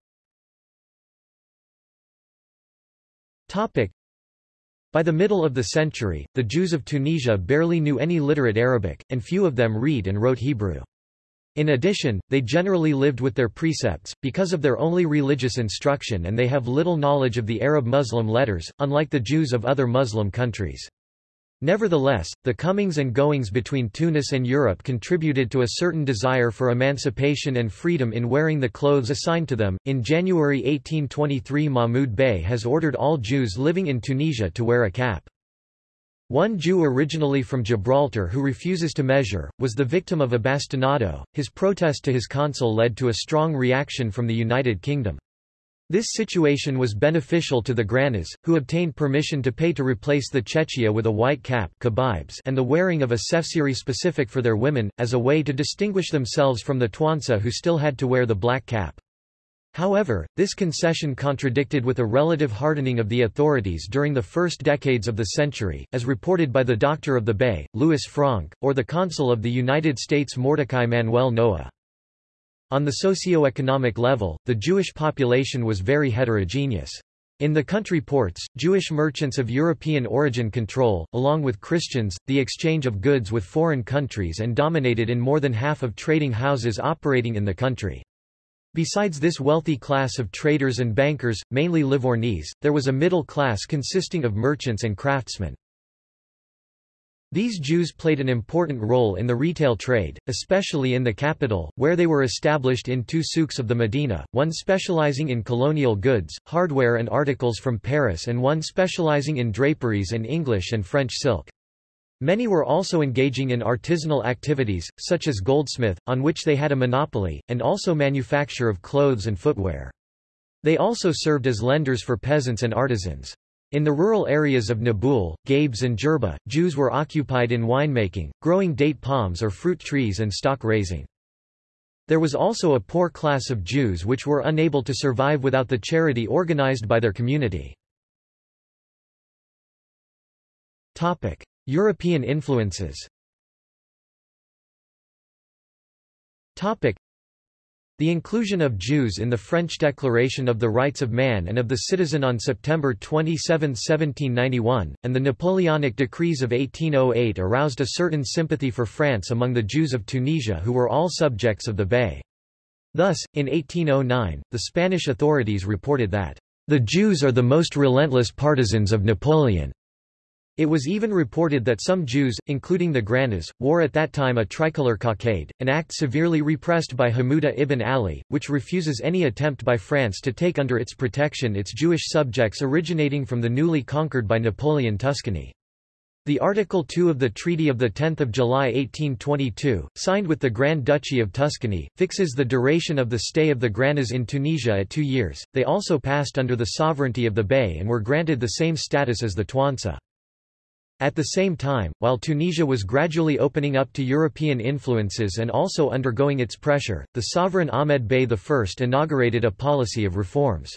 Topic. By the middle of the century, the Jews of Tunisia barely knew any literate Arabic, and few of them read and wrote Hebrew. In addition, they generally lived with their precepts, because of their only religious instruction and they have little knowledge of the Arab Muslim letters, unlike the Jews of other Muslim countries. Nevertheless, the comings and goings between Tunis and Europe contributed to a certain desire for emancipation and freedom in wearing the clothes assigned to them. In January 1823, Mahmud Bey has ordered all Jews living in Tunisia to wear a cap. One Jew originally from Gibraltar who refuses to measure, was the victim of a bastinado. His protest to his consul led to a strong reaction from the United Kingdom. This situation was beneficial to the Granas, who obtained permission to pay to replace the chechia with a white cap and the wearing of a sefsiri specific for their women, as a way to distinguish themselves from the Tuansa who still had to wear the black cap. However, this concession contradicted with a relative hardening of the authorities during the first decades of the century, as reported by the Doctor of the Bey, Louis Franck, or the Consul of the United States Mordecai Manuel Noah. On the socio-economic level, the Jewish population was very heterogeneous. In the country ports, Jewish merchants of European origin control, along with Christians, the exchange of goods with foreign countries and dominated in more than half of trading houses operating in the country. Besides this wealthy class of traders and bankers, mainly Livornese, there was a middle class consisting of merchants and craftsmen. These Jews played an important role in the retail trade, especially in the capital, where they were established in two souks of the Medina, one specializing in colonial goods, hardware and articles from Paris and one specializing in draperies and English and French silk. Many were also engaging in artisanal activities, such as goldsmith, on which they had a monopoly, and also manufacture of clothes and footwear. They also served as lenders for peasants and artisans. In the rural areas of Nabeul, Gabes and Jerba, Jews were occupied in winemaking, growing date palms or fruit trees and stock raising. There was also a poor class of Jews which were unable to survive without the charity organized by their community. European influences the inclusion of Jews in the French Declaration of the Rights of Man and of the Citizen on September 27, 1791, and the Napoleonic decrees of 1808 aroused a certain sympathy for France among the Jews of Tunisia who were all subjects of the Bey. Thus, in 1809, the Spanish authorities reported that, "...the Jews are the most relentless partisans of Napoleon." It was even reported that some Jews, including the Granas, wore at that time a tricolor cockade, an act severely repressed by Hamuda ibn Ali, which refuses any attempt by France to take under its protection its Jewish subjects originating from the newly conquered by Napoleon Tuscany. The Article 2 of the Treaty of 10 July 1822, signed with the Grand Duchy of Tuscany, fixes the duration of the stay of the Granas in Tunisia at two years. They also passed under the sovereignty of the Bey and were granted the same status as the Tuansa. At the same time, while Tunisia was gradually opening up to European influences and also undergoing its pressure, the sovereign Ahmed Bey I inaugurated a policy of reforms.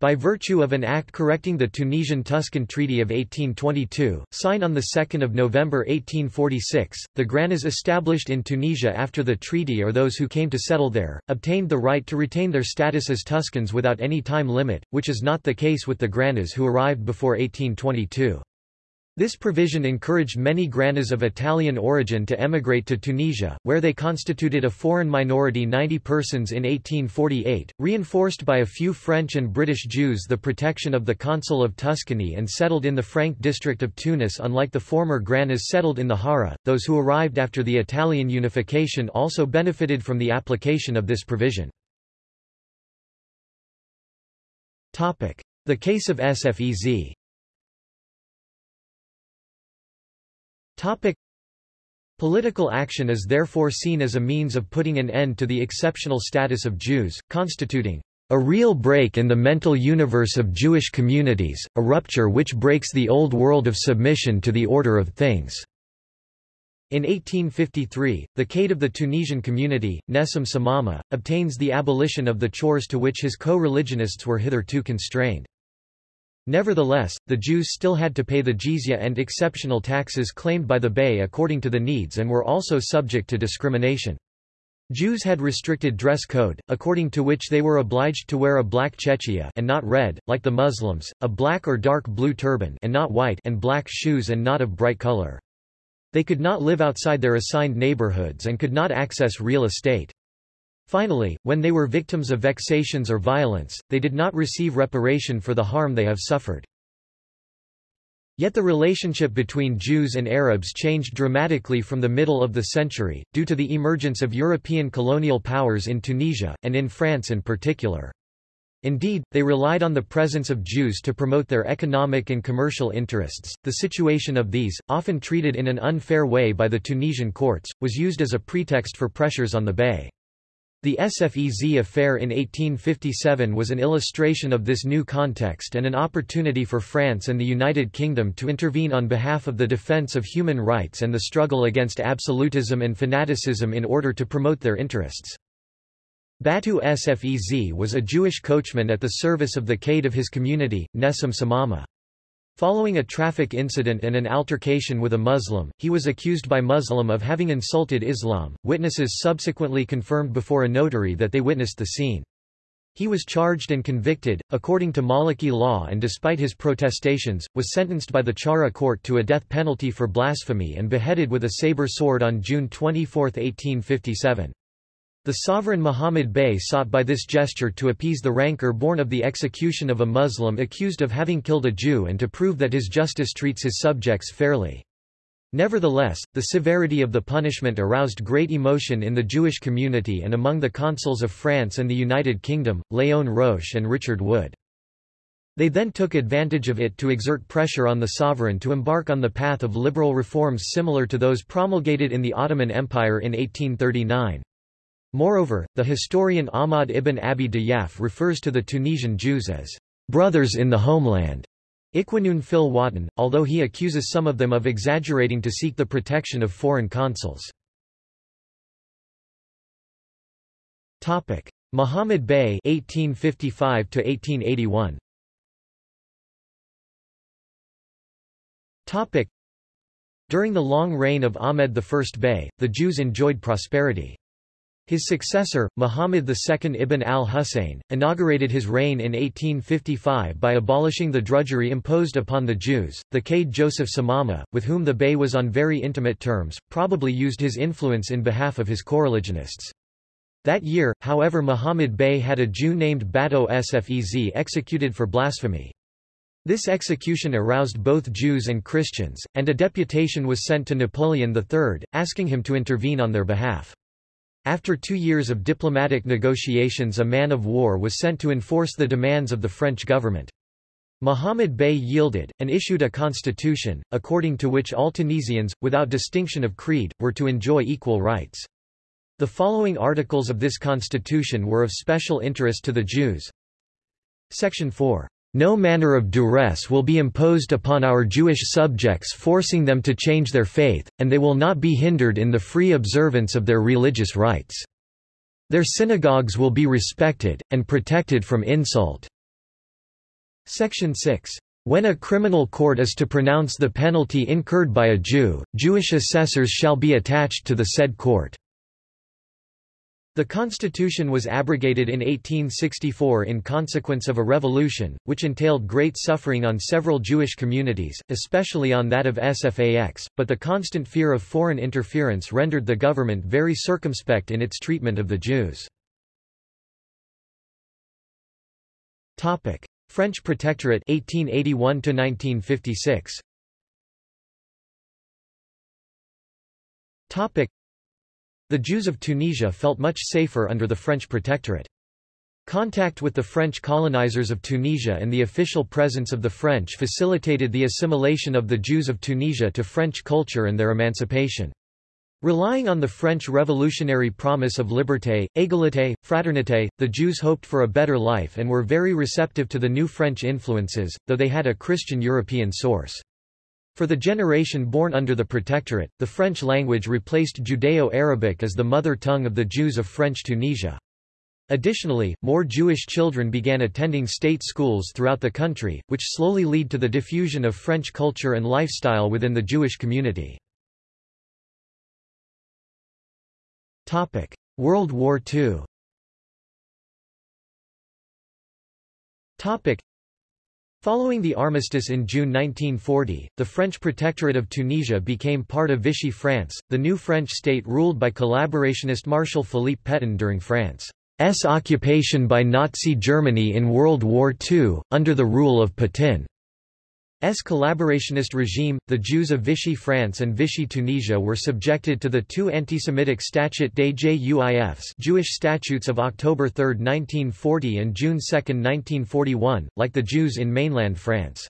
By virtue of an act correcting the Tunisian-Tuscan Treaty of 1822, signed on 2 November 1846, the Granas established in Tunisia after the treaty or those who came to settle there, obtained the right to retain their status as Tuscans without any time limit, which is not the case with the Granas who arrived before 1822. This provision encouraged many Granas of Italian origin to emigrate to Tunisia, where they constituted a foreign minority 90 persons in 1848, reinforced by a few French and British Jews the protection of the Consul of Tuscany and settled in the Frank district of Tunis unlike the former Granas settled in the Hara. Those who arrived after the Italian unification also benefited from the application of this provision. The case of Sfez Topic. Political action is therefore seen as a means of putting an end to the exceptional status of Jews, constituting a real break in the mental universe of Jewish communities, a rupture which breaks the old world of submission to the order of things." In 1853, the Kaid of the Tunisian community, Nessim Samama, obtains the abolition of the chores to which his co-religionists were hitherto constrained. Nevertheless, the Jews still had to pay the jizya and exceptional taxes claimed by the Bey according to the needs and were also subject to discrimination. Jews had restricted dress code, according to which they were obliged to wear a black chechia and not red, like the Muslims, a black or dark blue turban and not white and black shoes and not of bright color. They could not live outside their assigned neighborhoods and could not access real estate. Finally, when they were victims of vexations or violence, they did not receive reparation for the harm they have suffered. Yet the relationship between Jews and Arabs changed dramatically from the middle of the century, due to the emergence of European colonial powers in Tunisia, and in France in particular. Indeed, they relied on the presence of Jews to promote their economic and commercial interests. The situation of these, often treated in an unfair way by the Tunisian courts, was used as a pretext for pressures on the Bey. The Sfez affair in 1857 was an illustration of this new context and an opportunity for France and the United Kingdom to intervene on behalf of the defence of human rights and the struggle against absolutism and fanaticism in order to promote their interests. Batu Sfez was a Jewish coachman at the service of the Kaid of his community, Nessim Samama. Following a traffic incident and an altercation with a Muslim, he was accused by Muslim of having insulted Islam. Witnesses subsequently confirmed before a notary that they witnessed the scene. He was charged and convicted, according to Maliki law and despite his protestations, was sentenced by the Chara court to a death penalty for blasphemy and beheaded with a saber sword on June 24, 1857. The sovereign Muhammad Bey sought by this gesture to appease the rancor born of the execution of a Muslim accused of having killed a Jew and to prove that his justice treats his subjects fairly. Nevertheless, the severity of the punishment aroused great emotion in the Jewish community and among the consuls of France and the United Kingdom, Léon Roche and Richard Wood. They then took advantage of it to exert pressure on the sovereign to embark on the path of liberal reforms similar to those promulgated in the Ottoman Empire in 1839. Moreover, the historian Ahmad ibn Abi Diyaf refers to the Tunisian Jews as brothers in the homeland. Iquanun fil Watan, although he accuses some of them of exaggerating to seek the protection of foreign consuls. Topic: Muhammad Bey 1855 to 1881. Topic: During the long reign of Ahmed I Bey, the Jews enjoyed prosperity. His successor, Muhammad II ibn al-Husayn, inaugurated his reign in 1855 by abolishing the drudgery imposed upon the Jews. The Kaid Joseph Samama, with whom the Bey was on very intimate terms, probably used his influence in behalf of his coreligionists. That year, however Muhammad Bey had a Jew named Bato Sfez executed for blasphemy. This execution aroused both Jews and Christians, and a deputation was sent to Napoleon III, asking him to intervene on their behalf. After two years of diplomatic negotiations a man of war was sent to enforce the demands of the French government. Muhammad Bey yielded, and issued a constitution, according to which all Tunisians, without distinction of creed, were to enjoy equal rights. The following articles of this constitution were of special interest to the Jews. Section 4. No manner of duress will be imposed upon our Jewish subjects forcing them to change their faith, and they will not be hindered in the free observance of their religious rights. Their synagogues will be respected, and protected from insult. Section 6. When a criminal court is to pronounce the penalty incurred by a Jew, Jewish assessors shall be attached to the said court. The constitution was abrogated in 1864 in consequence of a revolution, which entailed great suffering on several Jewish communities, especially on that of Sfax, but the constant fear of foreign interference rendered the government very circumspect in its treatment of the Jews. French Protectorate 1881 1956 the Jews of Tunisia felt much safer under the French protectorate. Contact with the French colonizers of Tunisia and the official presence of the French facilitated the assimilation of the Jews of Tunisia to French culture and their emancipation. Relying on the French revolutionary promise of liberté, égalité, fraternité, the Jews hoped for a better life and were very receptive to the new French influences, though they had a Christian European source. For the generation born under the Protectorate, the French language replaced Judeo-Arabic as the mother tongue of the Jews of French Tunisia. Additionally, more Jewish children began attending state schools throughout the country, which slowly lead to the diffusion of French culture and lifestyle within the Jewish community. World War II Following the armistice in June 1940, the French Protectorate of Tunisia became part of Vichy France, the new French state ruled by collaborationist Marshal Philippe Pétain during France's occupation by Nazi Germany in World War II, under the rule of Pétain. Collaborationist regime, the Jews of Vichy France and Vichy Tunisia were subjected to the two anti-Semitic Statute des Juifs Jewish statutes of October 3, 1940 and June 2, 1941, like the Jews in mainland France.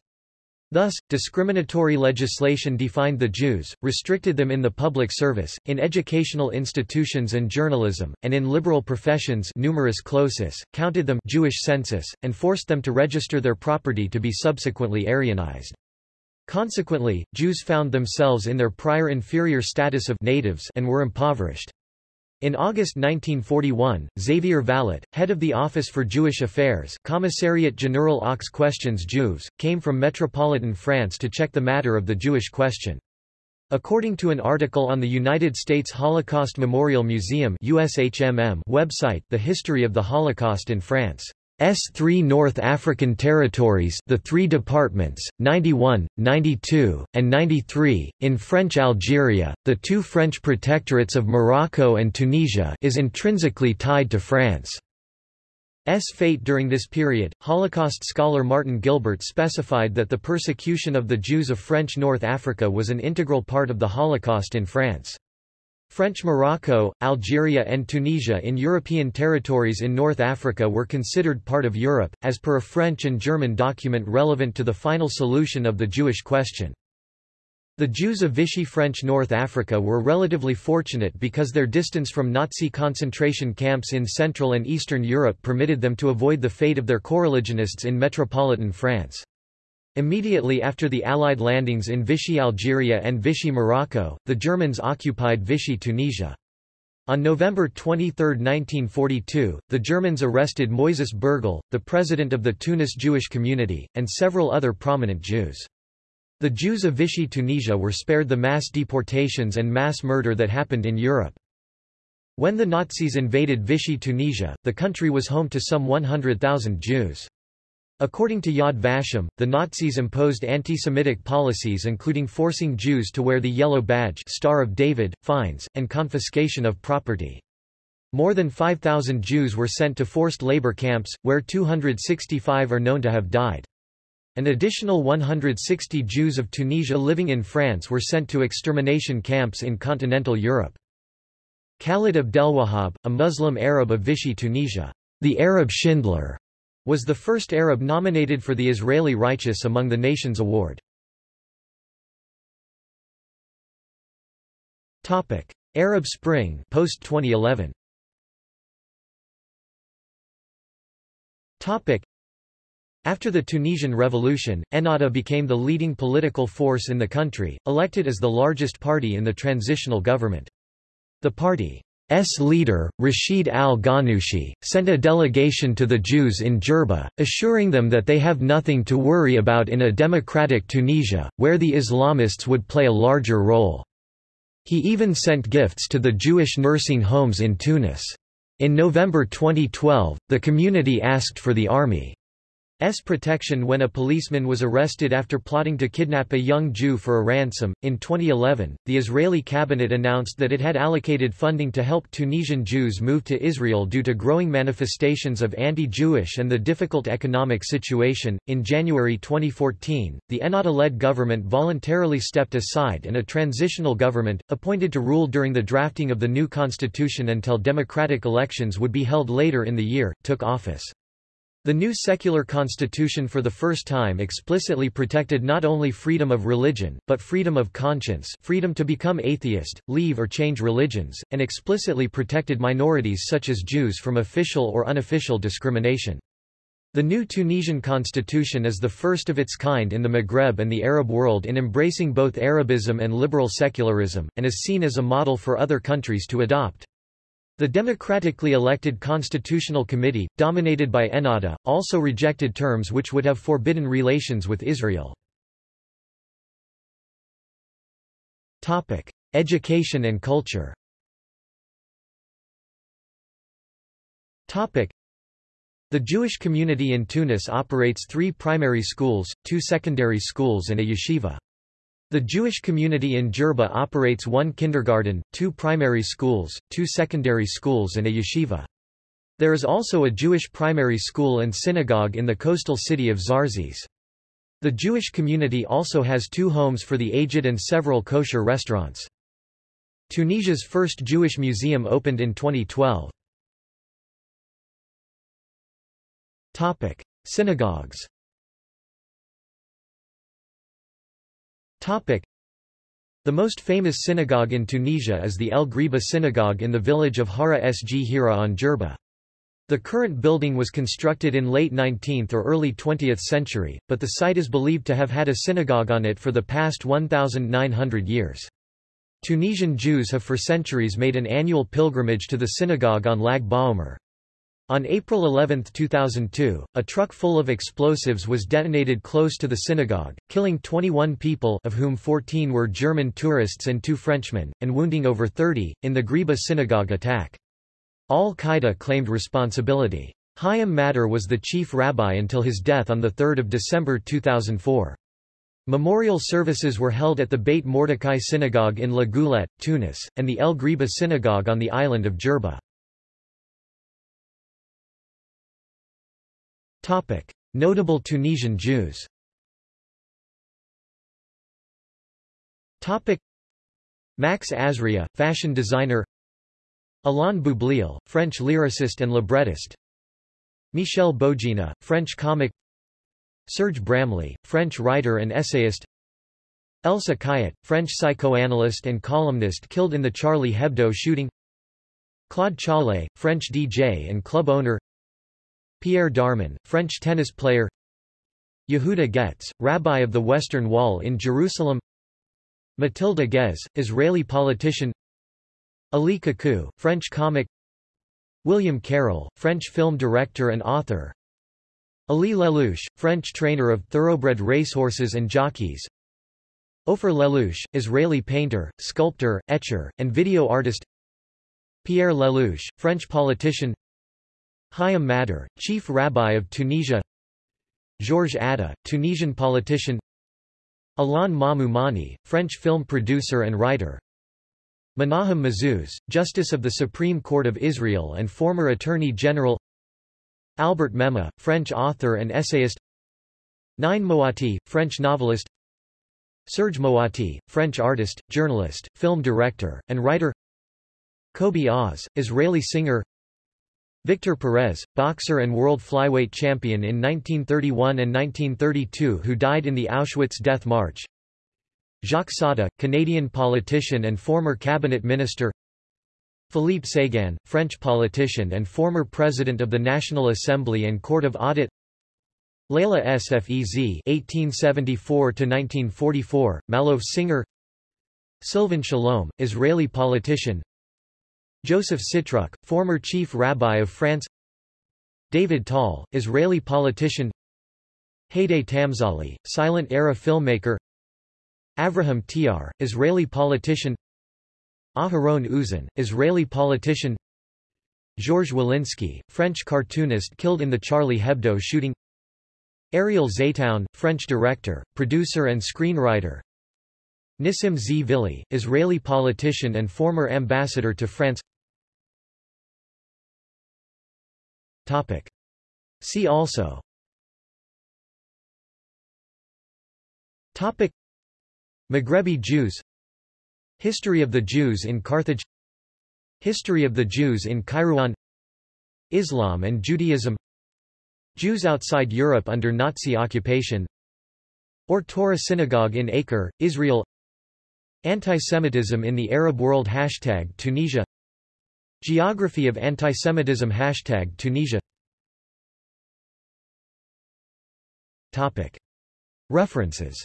Thus, discriminatory legislation defined the Jews, restricted them in the public service, in educational institutions and journalism, and in liberal professions numerus clausus, counted them Jewish census, and forced them to register their property to be subsequently Aryanized. Consequently, Jews found themselves in their prior inferior status of natives and were impoverished. In August 1941, Xavier Vallat, head of the Office for Jewish Affairs Commissariat General aux Questions Juives, came from metropolitan France to check the matter of the Jewish question. According to an article on the United States Holocaust Memorial Museum USHMM website The History of the Holocaust in France S three North African territories the three departments, 91, 92, and 93, in French Algeria, the two French protectorates of Morocco and Tunisia is intrinsically tied to France. S fate during this period, Holocaust scholar Martin Gilbert specified that the persecution of the Jews of French North Africa was an integral part of the Holocaust in France. French Morocco, Algeria and Tunisia in European territories in North Africa were considered part of Europe, as per a French and German document relevant to the final solution of the Jewish question. The Jews of Vichy French North Africa were relatively fortunate because their distance from Nazi concentration camps in Central and Eastern Europe permitted them to avoid the fate of their coreligionists in metropolitan France. Immediately after the Allied landings in Vichy Algeria and Vichy Morocco, the Germans occupied Vichy Tunisia. On November 23, 1942, the Germans arrested Moises Bergel, the president of the Tunis Jewish community, and several other prominent Jews. The Jews of Vichy Tunisia were spared the mass deportations and mass murder that happened in Europe. When the Nazis invaded Vichy Tunisia, the country was home to some 100,000 Jews. According to Yad Vashem, the Nazis imposed anti-Semitic policies including forcing Jews to wear the yellow badge Star of David, fines, and confiscation of property. More than 5,000 Jews were sent to forced labor camps, where 265 are known to have died. An additional 160 Jews of Tunisia living in France were sent to extermination camps in continental Europe. Khalid Abdelwahab, a Muslim Arab of Vichy Tunisia, the Arab Schindler, was the first Arab nominated for the Israeli Righteous Among the Nations Award. Topic: Arab Spring post 2011. Topic: After the Tunisian Revolution, Ennahda became the leading political force in the country, elected as the largest party in the transitional government. The party S leader, Rashid al-Ghannouchi, sent a delegation to the Jews in Jerba, assuring them that they have nothing to worry about in a democratic Tunisia, where the Islamists would play a larger role. He even sent gifts to the Jewish nursing homes in Tunis. In November 2012, the community asked for the army S protection when a policeman was arrested after plotting to kidnap a young Jew for a ransom. In 2011, the Israeli cabinet announced that it had allocated funding to help Tunisian Jews move to Israel due to growing manifestations of anti Jewish and the difficult economic situation. In January 2014, the Ennahda led government voluntarily stepped aside and a transitional government, appointed to rule during the drafting of the new constitution until democratic elections would be held later in the year, took office. The new secular constitution for the first time explicitly protected not only freedom of religion, but freedom of conscience freedom to become atheist, leave or change religions, and explicitly protected minorities such as Jews from official or unofficial discrimination. The new Tunisian constitution is the first of its kind in the Maghreb and the Arab world in embracing both Arabism and liberal secularism, and is seen as a model for other countries to adopt. The democratically elected Constitutional Committee, dominated by Ennahda, also rejected terms which would have forbidden relations with Israel. Education and culture The Jewish community in Tunis operates three primary schools, two secondary schools and a yeshiva. The Jewish community in Jerba operates one kindergarten, two primary schools, two secondary schools and a yeshiva. There is also a Jewish primary school and synagogue in the coastal city of Zarzis. The Jewish community also has two homes for the aged and several kosher restaurants. Tunisia's first Jewish museum opened in 2012. Topic: Synagogues. Topic: The most famous synagogue in Tunisia is the El Ghriba synagogue in the village of Hara Sghira on Jerba. The current building was constructed in late 19th or early 20th century, but the site is believed to have had a synagogue on it for the past 1,900 years. Tunisian Jews have for centuries made an annual pilgrimage to the synagogue on Lag Baomer. On April 11, 2002, a truck full of explosives was detonated close to the synagogue, killing 21 people of whom 14 were German tourists and two Frenchmen, and wounding over 30, in the Ghriba synagogue attack. Al-Qaeda claimed responsibility. Chaim Madar was the chief rabbi until his death on 3 December 2004. Memorial services were held at the Beit Mordecai Synagogue in La Goulette, Tunis, and the El Ghriba Synagogue on the island of Jerba. Notable Tunisian Jews. Max Azria, fashion designer. Alain Boublil, French lyricist and librettist. Michel Boujenah, French comic. Serge Bramly, French writer and essayist. Elsa Cayat, French psychoanalyst and columnist killed in the Charlie Hebdo shooting. Claude Challe, French DJ and club owner Pierre Darmon, French tennis player. Yehuda Getz, rabbi of the Western Wall in Jerusalem. Matilda Guez, Israeli politician. Élie Kakou, French comic. William Karel, French film director and author. Élie Lellouche, French trainer of thoroughbred racehorses and jockeys. Ofer Lellouche, Israeli painter, sculptor, etcher, and video artist. Pierre Lellouche, French politician Chaim Madar, chief rabbi of Tunisia. Georges Adda, Tunisian politician. Alain Mamou-Mani, French film producer and writer. Menahem Mazouz, Justice of the Supreme Court of Israel and former Attorney General. Albert Memmi, French author and essayist. Nine Moati, French novelist. Serge Moati, French artist, journalist, film director, and writer. Kobi Oz, Israeli singer Victor Perez, boxer and world flyweight champion in 1931 and 1932 who died in the Auschwitz death march Jacques Saada, Canadian politician and former cabinet minister Philippe Séguin, French politician and former president of the National Assembly and Court of Audit Leila Sfez (1874–1944), Malouf singer. Silvan Shalom, Israeli politician. Joseph Sitruk, former chief rabbi of France. David Tal, Israeli politician. Haydée Tamzali, silent-era filmmaker. Avraham Tiar, Israeli politician Aharon Uzan, Israeli politician Georges Wolinski, French cartoonist killed in the Charlie Hebdo shooting Ariel Zeitoun, French director, producer and screenwriter Nissim Zvili, Israeli politician and former ambassador to France Topic. See also. Topic. Maghrebi Jews. History of the Jews in Carthage. History of the Jews in Kairouan Islam and Judaism. Jews outside Europe under Nazi occupation. Or Torah Synagogue in Acre, Israel. Antisemitism in the Arab world Hashtag Tunisia Geography of antisemitism Hashtag Tunisia. References.